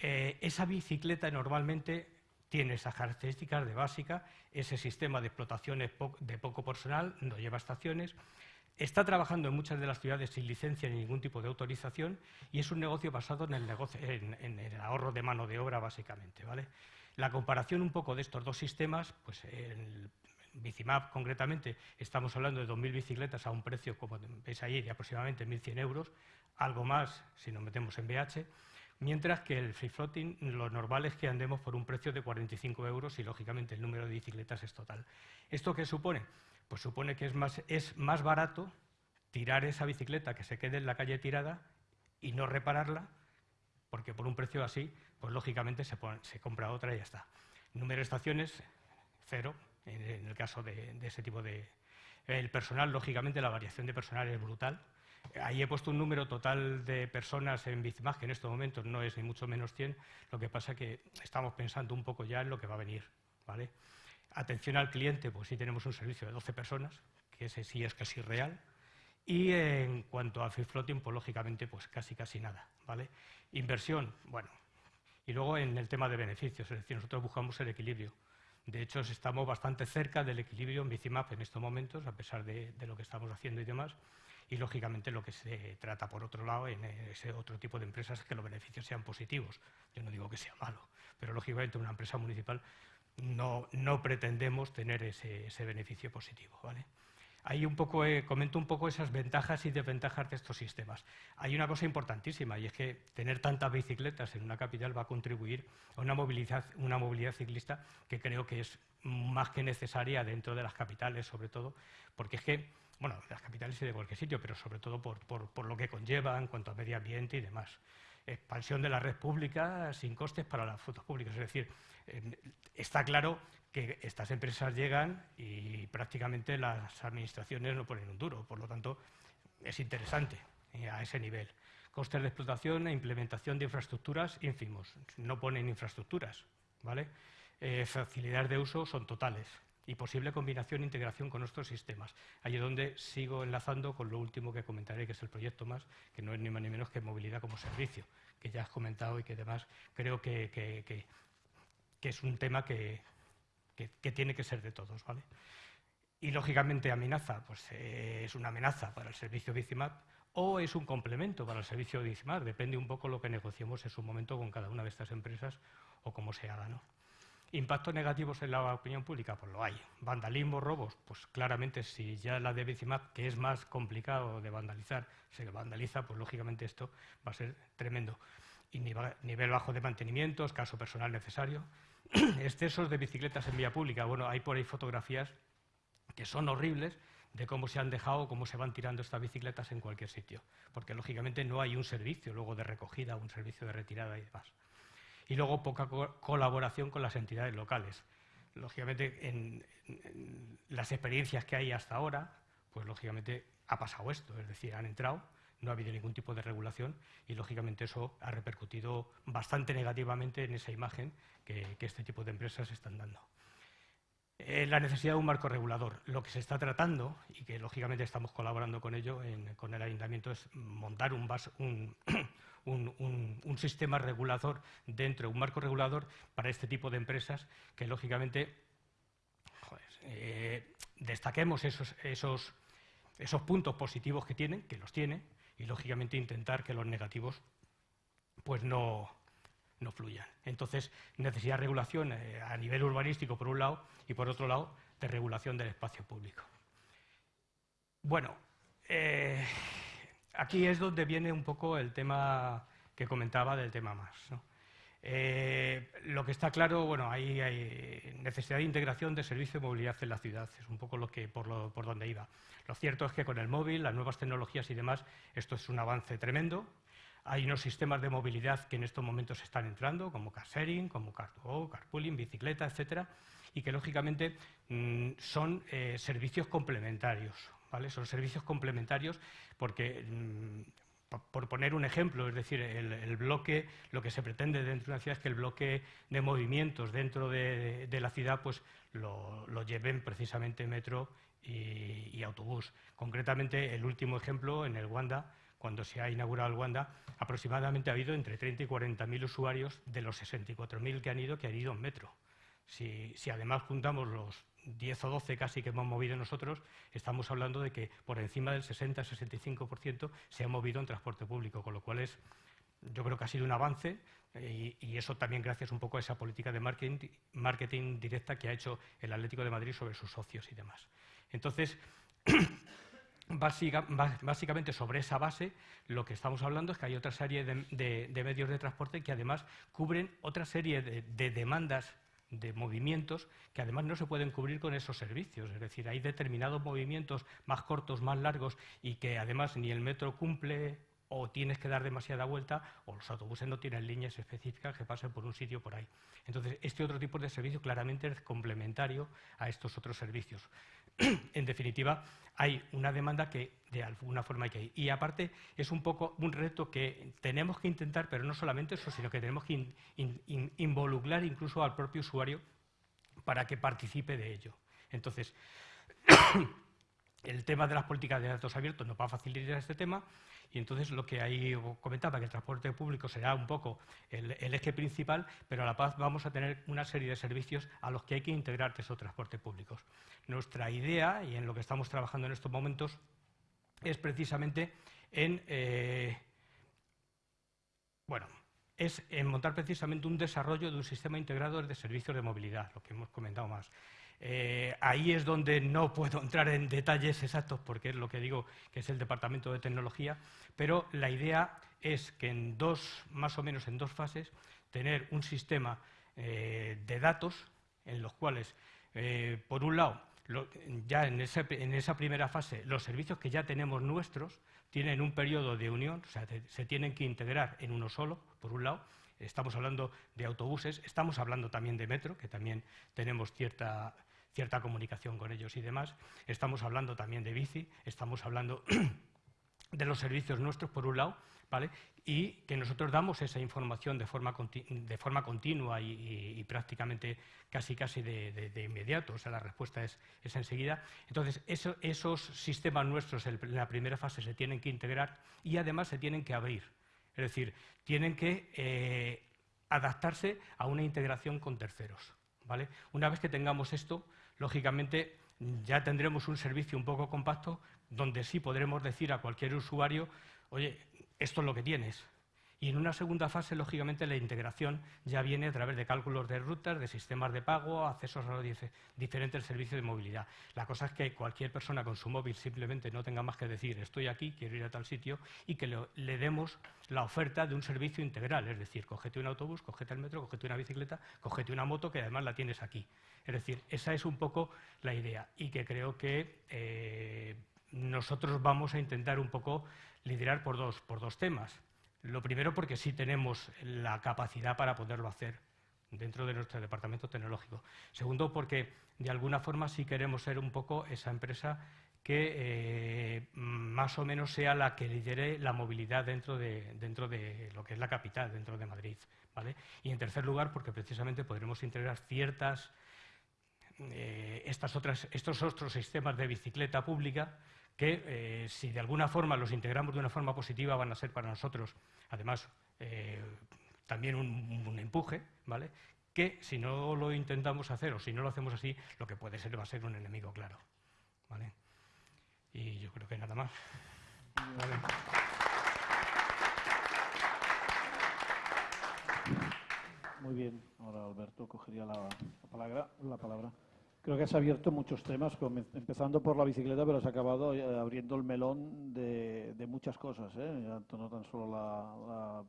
Eh, esa bicicleta normalmente tiene esas características de básica, ese sistema de explotación de poco personal, no lleva estaciones, está trabajando en muchas de las ciudades sin licencia ni ningún tipo de autorización y es un negocio basado en el, negocio, en, el ahorro de mano de obra, básicamente. ¿vale? La comparación un poco de estos dos sistemas, pues en Bicimap concretamente, estamos hablando de 2.000 bicicletas a un precio, como veis ahí, de aproximadamente 1.100 euros, algo más si nos metemos en BH, Mientras que el free floating, lo normal es que andemos por un precio de 45 euros y, lógicamente, el número de bicicletas es total. ¿Esto qué supone? Pues supone que es más, es más barato tirar esa bicicleta que se quede en la calle tirada y no repararla, porque por un precio así, pues lógicamente se, compra otra y ya está. Número de estaciones, cero, en el caso de, ese tipo de... El personal, lógicamente, la variación de personal es brutal, Ahí he puesto un número total de personas en Bicimag, que en estos momentos no es ni mucho menos 100, lo que pasa es que estamos pensando un poco ya en lo que va a venir. ¿vale? Atención al cliente, pues sí tenemos un servicio de 12 personas, que ese sí es casi real. Y en cuanto a free floating, pues lógicamente, pues casi casi nada. ¿vale? Inversión, bueno. Y luego en el tema de beneficios, es decir, nosotros buscamos el equilibrio. De hecho, estamos bastante cerca del equilibrio en Bicimap en estos momentos, a pesar de, de lo que estamos haciendo y demás y, lógicamente, lo que se trata, por otro lado, en ese otro tipo de empresas es que los beneficios sean positivos. Yo no digo que sea malo, pero, lógicamente, una empresa municipal no, pretendemos tener ese, beneficio positivo. ¿vale? Ahí un poco, eh, comento un poco esas ventajas y desventajas de estos sistemas. Hay una cosa importantísima y es que tener tantas bicicletas en una capital va a contribuir a una movilidad, ciclista que creo que es más que necesaria dentro de las capitales, sobre todo, porque es que bueno, las capitales y de cualquier sitio, pero sobre todo por, lo que conlleva en cuanto a medio ambiente y demás. Expansión de la red pública sin costes para las fotos públicas. Es decir, eh, está claro que estas empresas llegan y prácticamente las administraciones no ponen un duro. Por lo tanto, es interesante eh, a ese nivel. Costes de explotación e implementación de infraestructuras ínfimos. No ponen infraestructuras, ¿vale? Eh, facilidades de uso son totales y posible combinación e integración con nuestros sistemas. Es donde sigo enlazando con lo último que comentaré, que es el proyecto más, que no es ni más ni menos que movilidad como servicio, que ya has comentado y que además creo que, es un tema que, tiene que ser de todos. ¿vale? Y lógicamente amenaza, pues eh, es una amenaza para el servicio Bicimap o es un complemento para el servicio Bicimap, depende un poco lo que negociemos en su momento con cada una de estas empresas o cómo se haga. ¿no? ¿Impactos negativos en la opinión pública? Pues lo hay. ¿Vandalismo, robos? Pues claramente si ya la de Bicimap, que es más complicado de vandalizar, se vandaliza, pues lógicamente esto va a ser tremendo. Y nivel bajo de mantenimiento, escaso personal necesario. Excesos de bicicletas en vía pública. Bueno, hay por ahí fotografías que son horribles de cómo se han dejado, cómo se van tirando estas bicicletas en cualquier sitio. Porque lógicamente no hay un servicio luego de recogida, un servicio de retirada y demás y luego poca colaboración con las entidades locales. Lógicamente, en, las experiencias que hay hasta ahora, pues lógicamente ha pasado esto, es decir, han entrado, no ha habido ningún tipo de regulación y lógicamente eso ha repercutido bastante negativamente en esa imagen que, este tipo de empresas están dando. Eh, la necesidad de un marco regulador. Lo que se está tratando, y que lógicamente estamos colaborando con ello, con el ayuntamiento, es montar un, un, sistema regulador dentro, un marco regulador para este tipo de empresas que, lógicamente, eh, destaquemos esos, esos, esos puntos positivos que tienen, que los tiene, y, lógicamente, intentar que los negativos pues no, no fluyan. Entonces, necesidad de regulación eh, a nivel urbanístico, por un lado, y por otro lado, de regulación del espacio público. Bueno, eh, aquí es donde viene un poco el tema que comentaba del tema más. Eh, lo que está claro, bueno, hay, necesidad de integración de servicio de movilidad en la ciudad, es un poco lo que, por, lo, por donde iba. Lo cierto es que con el móvil, las nuevas tecnologías y demás, esto es un avance tremendo. Hay unos sistemas de movilidad que en estos momentos están entrando, como car como car carpooling, bicicleta, etcétera, y que lógicamente mm, son eh, servicios complementarios. Son servicios complementarios porque, mm, por poner un ejemplo, es decir, el, bloque, lo que se pretende dentro de una ciudad es que el bloque de movimientos dentro de, la ciudad pues lo, lleven precisamente metro y, autobús. Concretamente, el último ejemplo, en el Wanda, cuando se ha inaugurado el Wanda, aproximadamente ha habido entre 30 y 40 mil usuarios de los 64.000 que han ido, que han ido en metro. Si, si, además juntamos los 10 o 12 casi que hemos movido nosotros, estamos hablando de que por encima del 60-65% se ha movido en transporte público, con lo cual es, yo creo que ha sido un avance eh, y, eso también gracias un poco a esa política de marketing, marketing directa que ha hecho el Atlético de Madrid sobre sus socios y demás. Entonces, básicamente sobre esa base lo que estamos hablando es que hay otra serie de, medios de transporte que además cubren otra serie de demandas de movimientos que además no se pueden cubrir con esos servicios. Es decir, hay determinados movimientos más cortos, más largos y que además ni el metro cumple o tienes que dar demasiada vuelta o los autobuses no tienen líneas específicas que pasen por un sitio por ahí. Entonces, este otro tipo de servicio claramente es complementario a estos otros servicios. en definitiva, hay una demanda que de alguna forma hay que ir. Y aparte es un poco un reto que tenemos que intentar, pero no solamente eso, sino que tenemos que involucrar incluso al propio usuario para que participe de ello. Entonces, el tema de las políticas de datos abiertos nos va a facilitar este tema y entonces lo que ahí comentaba, que el transporte público será un poco el, eje principal, pero a la paz vamos a tener una serie de servicios a los que hay que integrar esos transportes públicos. Nuestra idea, y en lo que estamos trabajando en estos momentos, es precisamente en, eh, bueno, es en montar precisamente un desarrollo de un sistema integrado de servicios de movilidad, lo que hemos comentado más. Eh, ahí es donde no puedo entrar en detalles exactos porque es lo que digo que es el departamento de tecnología, pero la idea es que en dos, más o menos en dos fases, tener un sistema eh, de datos en los cuales, eh, por un lado, ya en, en, esa primera fase, los servicios que ya tenemos nuestros tienen un periodo de unión, o sea, se tienen que integrar en uno solo, por un lado, estamos hablando de autobuses, estamos hablando también de metro, que también tenemos cierta cierta comunicación con ellos y demás. Estamos hablando también de bici, estamos hablando de los servicios nuestros, por un lado, ¿vale? y que nosotros damos esa información de forma, de forma continua y, prácticamente casi casi de, inmediato, o sea, la respuesta es, es enseguida. Entonces, esos sistemas nuestros en la primera fase se tienen que integrar y además se tienen que abrir. Es decir, tienen que eh, adaptarse a una integración con terceros. ¿vale? Una vez que tengamos esto, lógicamente ya tendremos un servicio un poco compacto donde sí podremos decir a cualquier usuario, oye, esto es lo que tienes. Y en una segunda fase, lógicamente, la integración ya viene a través de cálculos de rutas, de sistemas de pago, accesos a los diferentes servicios de movilidad. La cosa es que cualquier persona con su móvil simplemente no tenga más que decir estoy aquí, quiero ir a tal sitio y que le, demos la oferta de un servicio integral. Es decir, cógete un autobús, cógete el metro, cógete una bicicleta, cógete una moto que además la tienes aquí. Es decir, esa es un poco la idea y que creo que eh, nosotros vamos a intentar un poco liderar por dos, por dos temas. Lo primero porque sí tenemos la capacidad para poderlo hacer dentro de nuestro departamento tecnológico. Segundo, porque de alguna forma sí queremos ser un poco esa empresa que eh, más o menos sea la que lidere la movilidad dentro de, dentro de lo que es la capital, dentro de Madrid. ¿vale? Y en tercer lugar, porque precisamente podremos integrar ciertas, eh, estas otras, estos otros sistemas de bicicleta pública que eh, si de alguna forma los integramos de una forma positiva van a ser para nosotros, además, eh, también un, empuje, ¿vale? Que si no lo intentamos hacer o si no lo hacemos así, lo que puede ser va a ser un enemigo claro, ¿vale? Y yo creo que nada más. Muy bien, ahora Alberto cogería la, palabra. La palabra. Creo que has abierto muchos temas, empezando por la bicicleta, pero has acabado eh, abriendo el melón de, muchas cosas, ¿eh? no tan solo la,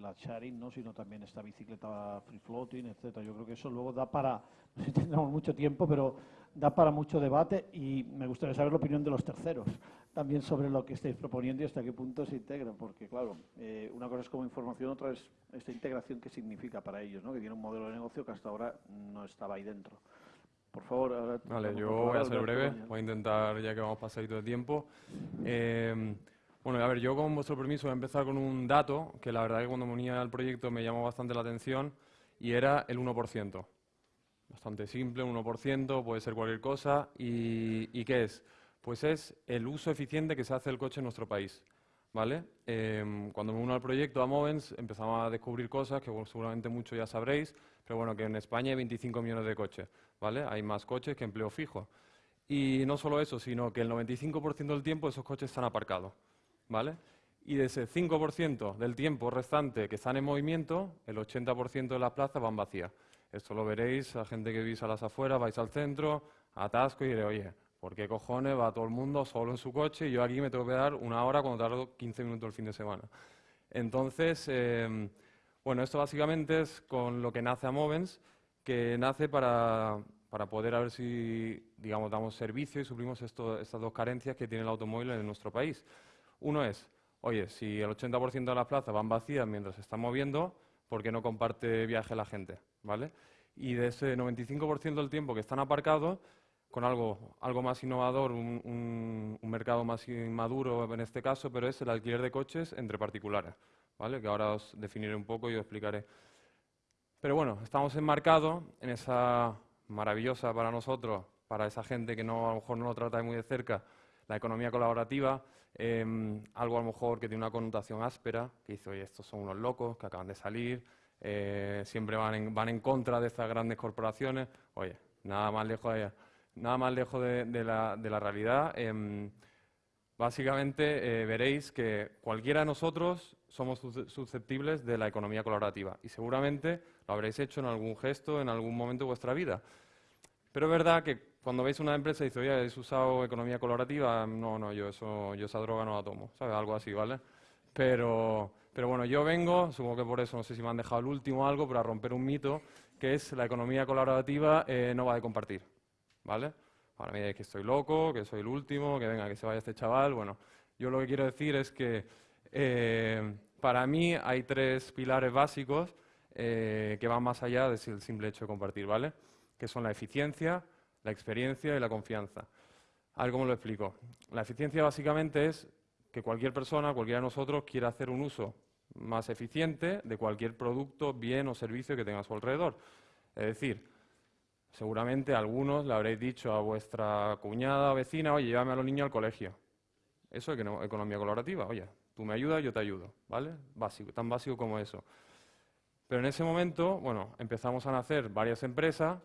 la, sharing, ¿no? sino también esta bicicleta free floating, etcétera. Yo creo que eso luego da para, no sé si tendremos mucho tiempo, pero da para mucho debate y me gustaría saber la opinión de los terceros también sobre lo que estáis proponiendo y hasta qué punto se integra, porque claro, eh, una cosa es como información, otra es esta integración que significa para ellos, ¿no? que tiene un modelo de negocio que hasta ahora no estaba ahí dentro. Por favor. vale, yo voy a ser breve, voy a intentar, ya que vamos pasadito de tiempo. Eh, bueno, a ver, yo con vuestro permiso voy a empezar con un dato que la verdad que cuando me unía al proyecto me llamó bastante la atención y era el 1%. Bastante simple, 1%, puede ser cualquier cosa. ¿Y, y qué es? Pues es el uso eficiente que se hace del coche en nuestro país. ¿Vale? Em, cuando me uno al proyecto a Movens empezamos a descubrir cosas que seguramente muchos ya sabréis, pero bueno, que en España hay 25 millones de coches, ¿vale? Hay más coches que empleo fijo. Y no solo eso, sino que el 95% del tiempo esos coches están aparcados, ¿vale? Y de ese 5% del tiempo restante que están en movimiento, el 80% de las plazas van vacías. Esto lo veréis a gente que vivís a las afueras, vais al centro, atasco y diré, oye, ¿por qué cojones va todo el mundo solo en su coche y yo aquí me tengo que dar una hora cuando tardo 15 minutos el fin de semana? Entonces, em, bueno, esto básicamente es con lo que nace a Movens, que nace para, para poder a ver si, digamos, damos servicio y suplimos estas dos carencias que tiene el automóvil en nuestro país. Uno es, oye, si el 80% de las plazas van vacías mientras se están moviendo, ¿por qué no comparte viaje la gente? ¿Vale? Y de ese 95% del tiempo que están aparcados, con algo, algo más innovador, un, un, mercado más inmaduro en este caso, pero es el alquiler de coches entre particulares, ¿vale? que ahora os definiré un poco y os explicaré. Pero bueno, estamos enmarcados en esa maravillosa para nosotros, para esa gente que no, a lo mejor no lo trata muy de cerca, la economía colaborativa, em, algo a lo mejor que tiene una connotación áspera, que dice, oye, estos son unos locos que acaban de salir, eh, siempre van en, van en contra de estas grandes corporaciones. Oye, nada más lejos de nada más lejos de, la, realidad. Em, básicamente eh, veréis que cualquiera de nosotros somos susceptibles de la economía colaborativa y seguramente lo habréis hecho en algún gesto, en algún momento de vuestra vida. Pero es verdad que cuando veis una empresa y dice, oye, ¿has usado economía colaborativa? No, no, yo, eso, yo esa droga no la tomo, ¿sabes? Algo así, ¿vale? Pero, pero bueno, yo vengo, supongo que por eso, no sé si me han dejado el último algo, para romper un mito, que es la economía colaborativa eh, no va de compartir. ¿Vale? Ahora me que estoy loco, que soy el último, que venga, que se vaya este chaval. Bueno, yo lo que quiero decir es que eh, para mí hay tres pilares básicos eh, que van más allá del simple hecho de compartir, ¿vale? Que son la eficiencia, la experiencia y la confianza. A ver lo explico. La eficiencia básicamente es que cualquier persona, cualquiera de nosotros, quiera hacer un uso más eficiente de cualquier producto, bien o servicio que tenga a su alrededor. Es decir, seguramente algunos le habréis dicho a vuestra cuñada o vecina, oye, llévame a los niños al colegio. Eso es economía colaborativa. Oye, tú me ayudas, yo te ayudo. ¿Vale? Básico, tan básico como eso. Pero en ese momento, bueno, empezamos a nacer varias empresas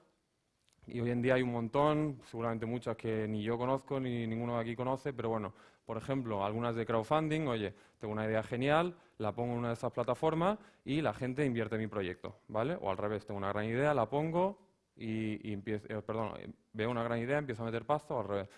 y hoy en día hay un montón, seguramente muchas que ni yo conozco ni ninguno de aquí conoce, pero bueno, por ejemplo, algunas de crowdfunding, oye, tengo una idea genial, la pongo en una de estas plataformas y la gente invierte en mi proyecto, ¿vale? O al revés, tengo una gran idea, la pongo y, empiezo, eh, perdón, veo una gran idea, empiezo a meter pasto, al revés.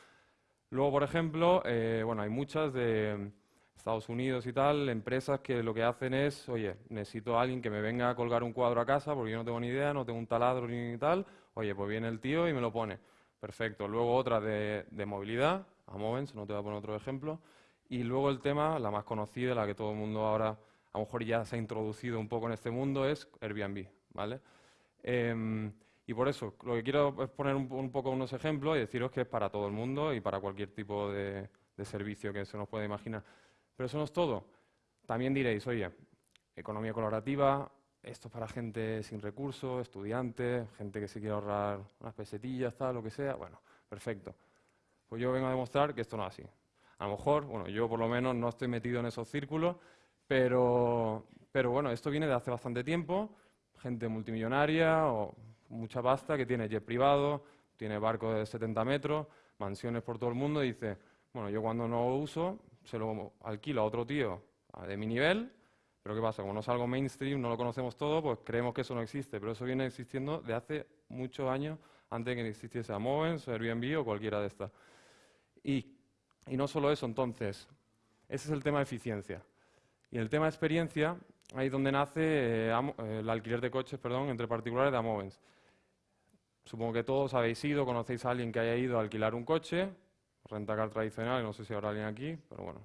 Luego, por ejemplo, eh, bueno, hay muchas de Estados Unidos y tal, empresas que lo que hacen es, oye, necesito a alguien que me venga a colgar un cuadro a casa porque yo no tengo ni idea, no tengo un taladro ni tal, oye, pues viene el tío y me lo pone. Perfecto. Luego otra de, movilidad, a Movens, no te voy a poner otro ejemplo. Y luego el tema, la más conocida, la que todo el mundo ahora a lo mejor ya se ha introducido un poco en este mundo, es Airbnb, ¿vale? Em, y por eso, lo que quiero es poner un, poco unos ejemplos y deciros que es para todo el mundo y para cualquier tipo de servicio que se nos pueda imaginar. Pero eso no es todo. También diréis, oye, economía colaborativa, esto es para gente sin recursos, estudiantes, gente que se quiere ahorrar unas pesetillas, tal, lo que sea. Bueno, perfecto. Pues yo vengo a demostrar que esto no es así. A lo mejor, bueno, yo por lo menos no estoy metido en esos círculos, pero, pero bueno, esto viene de hace bastante tiempo. Gente multimillonaria o mucha pasta que tiene jet privado, tiene barcos de 70 metros, mansiones por todo el mundo y dice, bueno, yo cuando no uso, se lo alquilo a otro tío de mi nivel, pero ¿qué pasa? Como no es algo mainstream, no lo conocemos todo, pues creemos que eso no existe, pero eso viene existiendo de hace muchos años antes de que existiese Amovens, Airbnb o cualquiera de estas. Y, y no solo eso, entonces, ese es el tema de eficiencia. Y el tema de experiencia, ahí es donde nace eh, eh, el alquiler de coches perdón, entre particulares de Amovens. Supongo que todos habéis ido, conocéis a alguien que haya ido a alquilar un coche, rentacar tradicional, no sé si habrá alguien aquí, pero bueno,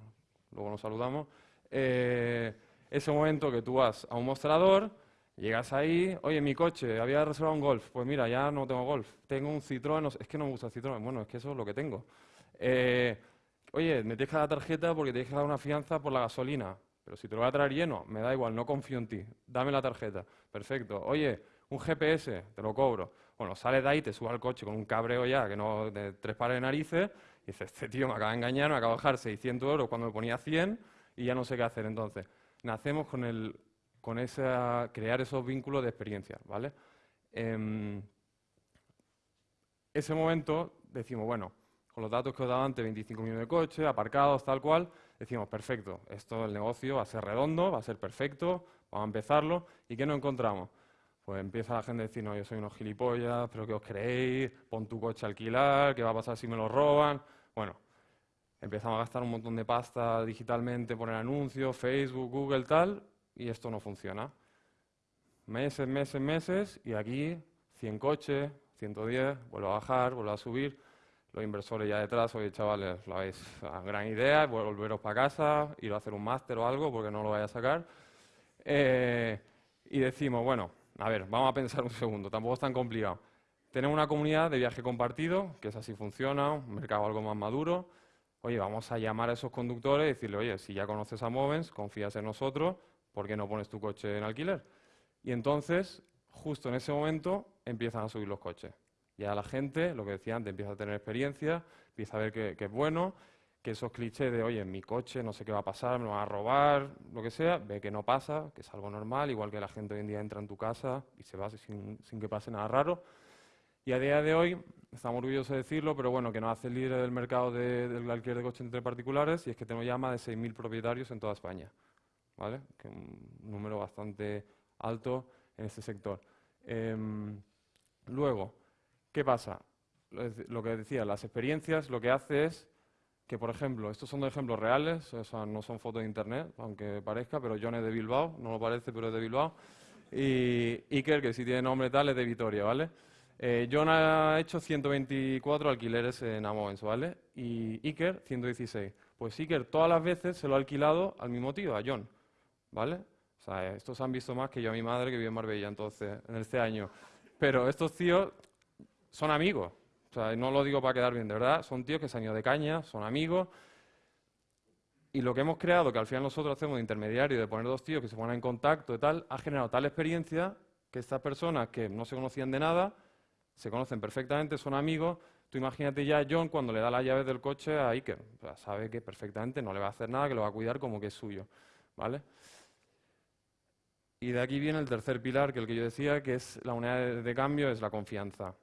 luego nos saludamos. Eh, ese momento que tú vas a un mostrador, llegas ahí, oye, mi coche, había reservado un Golf, pues mira, ya no tengo Golf, tengo un Citroën, es que no me gusta el Citroën, bueno, es que eso es lo que tengo. Eh, oye, me deja la tarjeta porque te deja dar una fianza por la gasolina, pero si te lo voy a traer lleno, me da igual, no confío en ti, dame la tarjeta, perfecto. Oye, un GPS, te lo cobro. Bueno, sales de ahí, te subes al coche con un cabreo ya, que no, de tres pares de narices, y dices, este tío me acaba de engañar, me acaba de bajar 600 euros cuando me ponía 100 y ya no sé qué hacer. Entonces, nacemos con, el, con esa, crear esos vínculos de experiencia, ¿vale? Em, ese momento decimos, bueno, con los datos que os daba antes, 25 millones de coches, aparcados, tal cual, decimos, perfecto, esto el negocio va a ser redondo, va a ser perfecto, vamos a empezarlo, ¿y qué nos encontramos? Pues empieza la gente a decir, no, yo soy unos gilipollas, pero ¿qué os creéis? Pon tu coche a alquilar, ¿qué va a pasar si me lo roban? Bueno, empezamos a gastar un montón de pasta digitalmente, poner anuncios, Facebook, Google, tal, y esto no funciona. Meses, meses, meses, y aquí 100 coches, 110, vuelvo a bajar, vuelvo a subir. Los inversores ya detrás, oye chavales, lo habéis, gran idea, volveros para casa, ir a hacer un máster o algo, porque no lo vaya a sacar. Eh, y decimos, bueno, a ver, vamos a pensar un segundo, tampoco es tan complicado. Tenemos una comunidad de viaje compartido, que es así funciona, un mercado algo más maduro. Oye, vamos a llamar a esos conductores y decirle, oye, si ya conoces a Movens, confías en nosotros, ¿por qué no pones tu coche en alquiler? Y entonces, justo en ese momento, empiezan a subir los coches. Ya la gente, lo que decía antes, empieza a tener experiencia, empieza a ver que, que es bueno, que esos clichés de, oye, en mi coche no sé qué va a pasar, me van a robar, lo que sea, ve que no pasa, que es algo normal, igual que la gente hoy en día entra en tu casa y se va sin, que pase nada raro. Y a día de hoy, estamos orgullosos de decirlo, pero bueno, que nos hace líder del mercado del alquiler de coches entre particulares y es que tenemos ya más de 6.000 propietarios en toda España, ¿vale? Que un número bastante alto en este sector. Em, luego, ¿qué pasa? Lo que decía, las experiencias lo que hace es que, por ejemplo, estos son dos ejemplos reales, o sea, no son fotos de internet, aunque parezca, pero John es de Bilbao, no lo parece, pero es de Bilbao. Y Iker, que si tiene nombre tal, es de Vitoria, ¿vale? Eh, John ha hecho 124 alquileres en Amovens, ¿vale? Y Iker, 116. Pues Iker todas las veces se lo ha alquilado al mismo tío, a John, ¿vale? O sea, estos han visto más que yo a mi madre que vive en Marbella, entonces, en este año. Pero estos tíos son amigos, o sea, no lo digo para quedar bien, de verdad, son tíos que se han ido de caña, son amigos. Y lo que hemos creado, que al final nosotros hacemos de intermediario, de poner dos tíos que se pongan en contacto y tal, ha generado tal experiencia que estas personas que no se conocían de nada, se conocen perfectamente, son amigos. Tú imagínate ya a John cuando le da las llaves del coche a Iker. sabe que perfectamente no le va a hacer nada, que lo va a cuidar como que es suyo. ¿Vale? Y de aquí viene el tercer pilar, que el que yo decía, que es la unidad de cambio, es la confianza.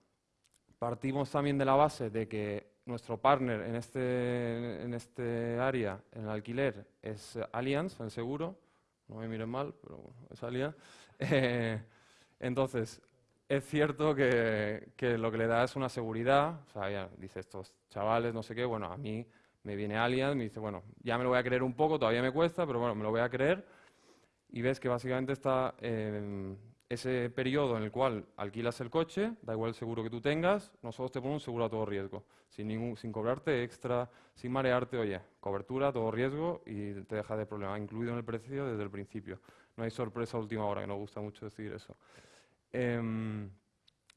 Partimos también de la base de que nuestro partner en este, en este área, en el alquiler, es Allianz, el seguro. No me miren mal, pero es Allianz. Eh, entonces, es cierto que, que, lo que le da es una seguridad. O sea, dice estos chavales, no sé qué, bueno, a mí me viene Allianz, me dice, bueno, ya me lo voy a creer un poco, todavía me cuesta, pero bueno, me lo voy a creer y ves que básicamente está eh, ese periodo en el cual alquilas el coche, da igual el seguro que tú tengas, nosotros te ponemos un seguro a todo riesgo, sin, cobrarte extra, sin marearte, oye, cobertura a todo riesgo y te deja de problema, incluido en el precio desde el principio. No hay sorpresa a última hora, que nos gusta mucho decir eso. Em,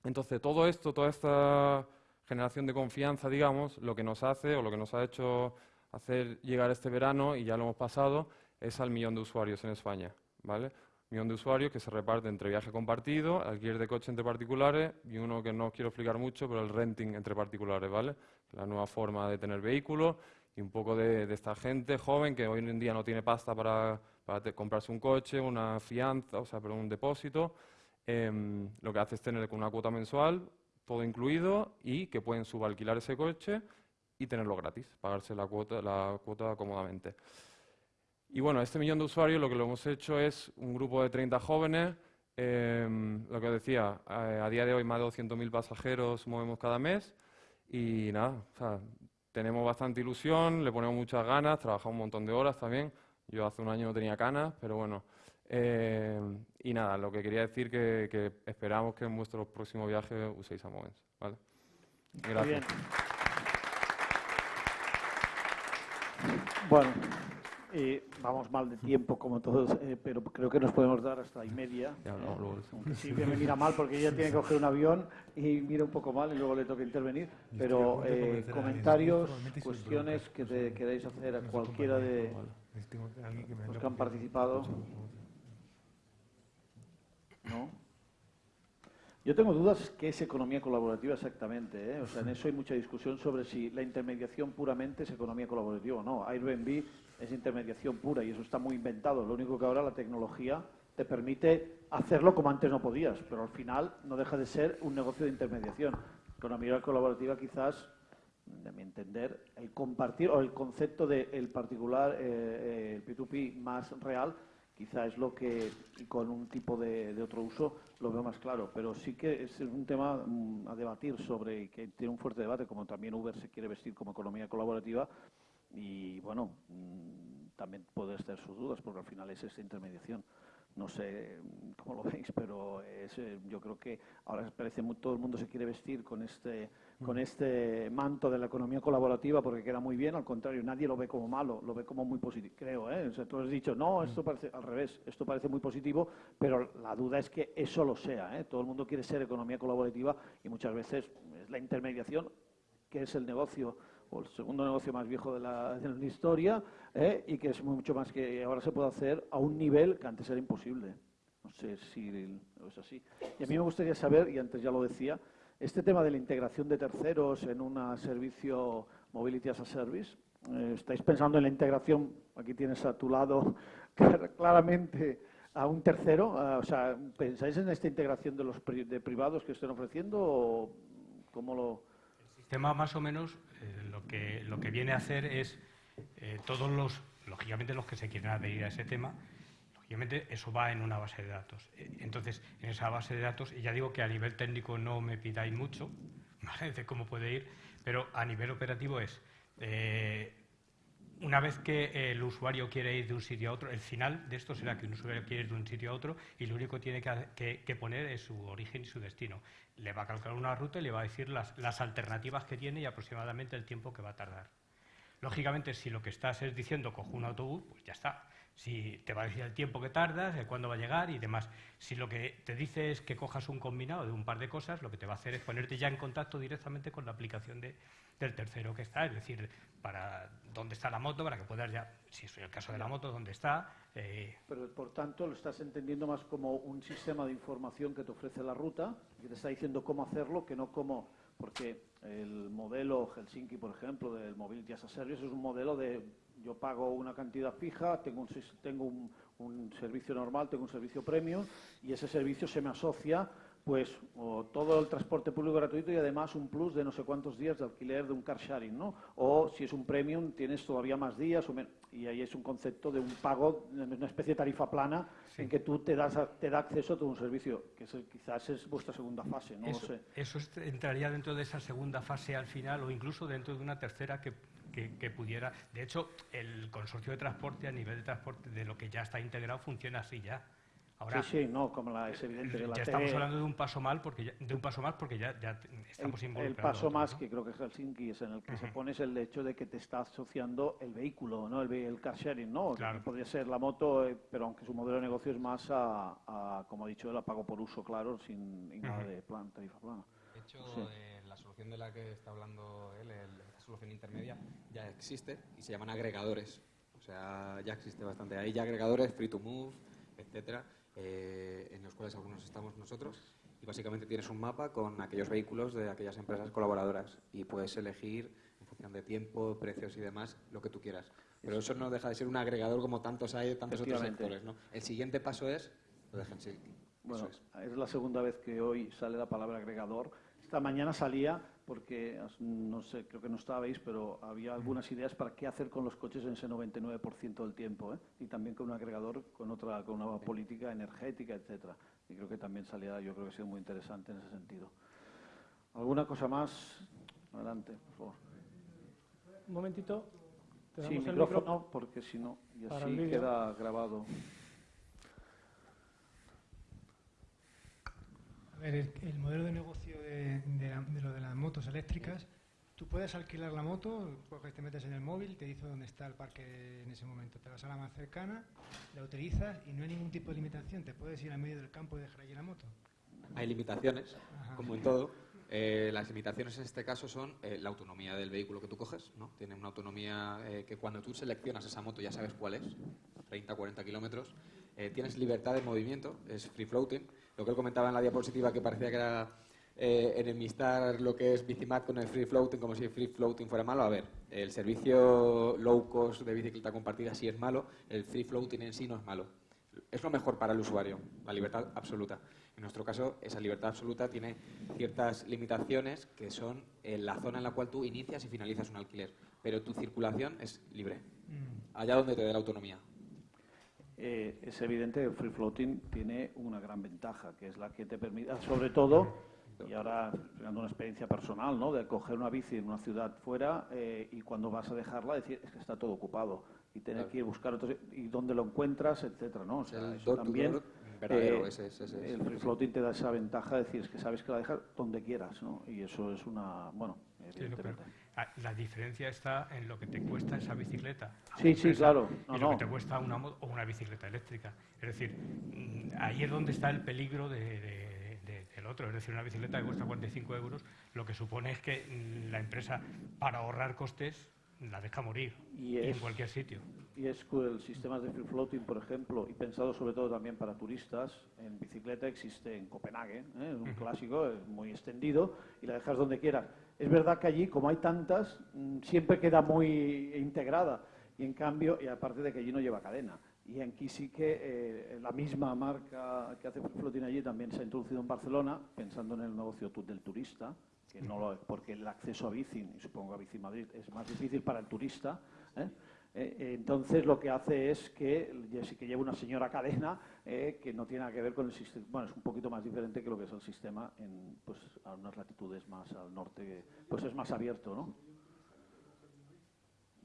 entonces, todo esto, toda esta generación de confianza, digamos, lo que nos hace o lo que nos ha hecho hacer llegar este verano, y ya lo hemos pasado, es al millón de usuarios en España. ¿vale? Millón de usuarios que se reparte entre viaje compartido, alquiler de coche entre particulares y uno que no quiero explicar mucho, pero el renting entre particulares, ¿vale? La nueva forma de tener vehículos y un poco de, esta gente joven que hoy en día no tiene pasta para, comprarse un coche, una fianza, o sea, pero un depósito. Em, lo que hace es tener una cuota mensual, todo incluido, y que pueden subalquilar ese coche y tenerlo gratis, pagarse la cuota, la cuota cómodamente. Y bueno, este millón de usuarios lo que lo hemos hecho es un grupo de 30 jóvenes, em, lo que decía, a, día de hoy más de 200.000 pasajeros movemos cada mes y nada, tenemos bastante ilusión, le ponemos muchas ganas, trabajamos un montón de horas también. Yo hace un año no tenía canas, pero bueno. Em, y nada, lo que quería decir que, que esperamos que en vuestro próximo viaje uséis a Movens. ¿vale? Gracias. Bueno, eh, vamos mal de tiempo, como todos, eh, pero creo que nos podemos dar hasta y media. Ya, Aunque sí que me mira mal porque ella tiene que coger un avión y mira un poco mal y luego le toca intervenir. Pero eh, comentarios, cuestiones que te queráis hacer a cualquiera de los que han participado. ¿No? Yo tengo dudas qué es economía colaborativa exactamente. ¿eh? O sea, en eso hay mucha discusión sobre si la intermediación puramente es economía colaborativa o no. Airbnb es intermediación pura y eso está muy inventado. Lo único que ahora la tecnología te permite hacerlo como antes no podías, pero al final no deja de ser un negocio de intermediación. Economía colaborativa quizás, de mi entender, el compartir o el concepto del particular, eh, el P2P más real, quizá es lo que, con un tipo de, otro uso, lo veo más claro. Pero sí que es un tema mm, a debatir sobre, que tiene un fuerte debate, como también Uber se quiere vestir como economía colaborativa. Y bueno, mm, también puede ser sus dudas, porque al final es esta intermediación. No sé cómo lo veis, pero es, eh, yo creo que ahora parece que todo el mundo se quiere vestir con este, con este manto de la economía colaborativa porque queda muy bien. Al contrario, nadie lo ve como malo, lo ve como muy positivo, creo. ¿eh? O sea, tú has dicho, no, esto parece al revés, esto parece muy positivo, pero la duda es que eso lo sea. ¿eh? Todo el mundo quiere ser economía colaborativa y muchas veces es la intermediación, que es el negocio o el segundo negocio más viejo de la, de la historia, ¿eh? y que es mucho más que ahora se puede hacer a un nivel que antes era imposible. No sé si es así. Y a mí me gustaría saber, y antes ya lo decía, este tema de la integración de terceros en un servicio Mobility as a Service, eh, ¿estáis pensando en la integración? Aquí tienes a tu lado claramente a un tercero. O sea, ¿pensáis en esta integración de los de privados que estén ofreciendo o cómo lo...? El sistema más o menos eh, lo, que, lo que viene a hacer es eh, todos los, lógicamente los que se quieren adherir a ese tema, lógicamente eso va en una base de datos. Eh, entonces, en esa base de datos, y ya digo que a nivel técnico no me pidáis mucho, de cómo puede ir, pero a nivel operativo es, una vez que el usuario quiere ir de un sitio a otro, el final de esto será que un usuario quiere ir de un sitio a otro y lo único que tiene que, poner es su origen y su destino. Le va a calcular una ruta y le va a decir las alternativas que tiene y aproximadamente el tiempo que va a tardar. Lógicamente, si lo que estás es diciendo cojo un autobús, pues ya está. Si te va a decir el tiempo que tardas, el cuándo va a llegar y demás. Si lo que te dice es que cojas un combinado de un par de cosas, lo que te va a hacer es ponerte ya en contacto directamente con la aplicación de, del tercero que está, es decir, para dónde está la moto, para que puedas ya, si es el caso de la moto, dónde está. Eh. Pero por tanto lo estás entendiendo más como un sistema de información que te ofrece la ruta, que te está diciendo cómo hacerlo, que no como porque el modelo Helsinki, por ejemplo, del Mobility as a Service es un modelo de yo pago una cantidad fija, tengo un, tengo un, servicio normal, tengo un servicio premium y ese servicio se me asocia pues todo el transporte público gratuito y además un plus de no sé cuántos días de alquiler de un car sharing, ¿no? O si es un premium tienes todavía más días o y ahí es un concepto de un pago, una especie de tarifa plana en que tú te das te da acceso a todo un servicio, que quizás es vuestra segunda fase, no eso, sé. Eso entraría dentro de esa segunda fase al final o incluso dentro de una tercera que que, pudiera. De hecho, el consorcio de transporte a nivel de transporte de lo que ya está integrado funciona así ya. Ahora, sí, sí, no, como la, es evidente que la Ya estamos hablando de un paso mal porque ya, de un paso más porque ya, ya estamos el, El paso más que creo que es Helsinki es en el que se pone es el hecho de que te está asociando el vehículo, no, el, el car sharing, no, podría ser la moto, eh, pero aunque su modelo de negocio es más a, como ha dicho, el pago por uso, claro, sin nada de plan, tarifa plana. De hecho, eh, la solución de la que está hablando él, el, solución intermedia ya existe y se llaman agregadores. O sea, ya existe bastante. Hay ya agregadores, free to move, etcétera, eh, en los cuales algunos estamos nosotros. Y básicamente tienes un mapa con aquellos vehículos de aquellas empresas colaboradoras y puedes elegir en función de tiempo, precios y demás lo que tú quieras. Pero eso no deja de ser un agregador como tantos hay de tantos otros sectores. ¿no? El siguiente paso es lo de Bueno, es. es la segunda vez que hoy sale la palabra agregador. Esta mañana salía porque no sé, creo que no estabais, pero había algunas ideas para qué hacer con los coches en ese 99% del tiempo, ¿eh? y también con un agregador, con otra, con una política energética, etcétera. Y creo que también salía, yo creo que ha sido muy interesante en ese sentido. ¿Alguna cosa más? Adelante, por favor. Un momentito. Sí, micrófono, porque si no, y así queda grabado. El, modelo de negocio de, lo de las motos eléctricas, tú puedes alquilar la moto, porque te metes en el móvil, te dice dónde está el parque en ese momento. Te vas a la más cercana, la utilizas y no hay ningún tipo de limitación. Te puedes ir al medio del campo y dejar allí la moto. Hay limitaciones, como en todo. Eh, las limitaciones en este caso son eh, la autonomía del vehículo que tú coges. ¿no? Tiene una autonomía eh, que cuando tú seleccionas esa moto ya sabes cuál es, 30, 40 kilómetros. tienes libertad de movimiento, es free floating lo que él comentaba en la diapositiva que parecía que era eh, enemistar lo que es Bicimat con el free floating como si el free floating fuera malo. A ver, el servicio low cost de bicicleta compartida sí es malo, el free floating en sí no es malo. Es lo mejor para el usuario, la libertad absoluta. En nuestro caso, esa libertad absoluta tiene ciertas limitaciones que son en la zona en la cual tú inicias y finalizas un alquiler, pero tu circulación es libre, mm. allá donde te dé la autonomía. Eh, es evidente que el free floating tiene una gran ventaja, que es la que te permite, sobre todo, y ahora dando una experiencia personal, ¿no? de coger una bici en una ciudad fuera eh, y cuando vas a dejarla decir es que está todo ocupado y tener que ir a buscar otros y dónde lo encuentras, etcétera, ¿no? O sea, eso también eh, el free floating te da esa ventaja de decir es que sabes que la dejas donde quieras, ¿no? Y eso es una, bueno, evidentemente. Ah, la diferencia está en lo que te cuesta esa bicicleta. Sí, sí, claro. y lo que te cuesta una o una bicicleta eléctrica. Es decir, mm, ahí es donde está el peligro de, del otro. Es decir, una bicicleta que cuesta 45 euros, lo que supone es que mm, la empresa, para ahorrar costes, la deja morir y en cualquier sitio. Y es que el sistema de free floating, por ejemplo, y pensado sobre todo también para turistas, en bicicleta existe en Copenhague, ¿eh? es un clásico, es muy extendido, y la dejas donde quieras es verdad que allí, como hay tantas, mm, siempre queda muy integrada. Y en cambio, y aparte de que allí no lleva cadena. Y aquí sí que eh, la misma marca que hace Flotin allí también se ha introducido en Barcelona, pensando en el negocio del turista, que no lo, porque el acceso a bici, y supongo a Bici Madrid, es más difícil para el turista. ¿eh? Eh, eh, entonces lo que hace es que, sí que lleva una señora cadena eh, que no tiene nada que ver con el sistema, bueno, es un poquito más diferente que lo que es el sistema en pues, a unas latitudes más al norte, pues es más abierto, ¿no?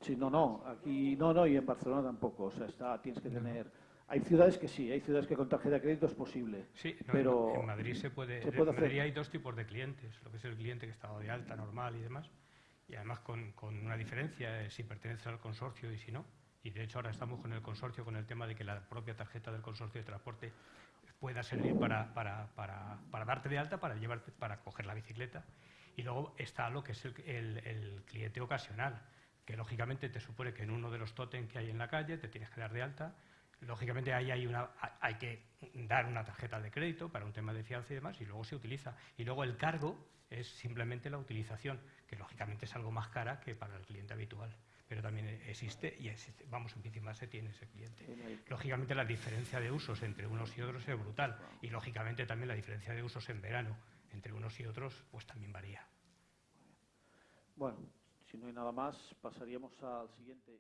Sí, no, no, aquí no, no, y en Barcelona tampoco, o sea, está, tienes que tener... Hay ciudades que sí, hay ciudades que con tarjeta de crédito es posible. Sí, pero en Madrid se puede, en Madrid hay dos tipos de clientes, lo que es el cliente que está de alta, normal y demás, y además con, con una diferencia, si pertenece al consorcio y si no. Y de hecho ahora estamos con el consorcio con el tema de que la propia tarjeta del consorcio de transporte pueda servir para, para, para, para darte de alta, para, llevarte, para coger la bicicleta. Y luego está lo que es el, el, el cliente ocasional, que lógicamente te supone que en uno de los tótem que hay en la calle te tienes que dar de alta. Lógicamente ahí hay, una, hay que dar una tarjeta de crédito para un tema de fianza y demás, y luego se utiliza. Y luego el cargo es simplemente la utilización, que lógicamente es algo más cara que para el cliente habitual pero también existe y existe, vamos, en más se tiene ese cliente. Lógicamente la diferencia de usos entre unos y otros es brutal y lógicamente también la diferencia de usos en verano entre unos y otros pues también varía. Bueno, si no hay nada más, pasaríamos al siguiente.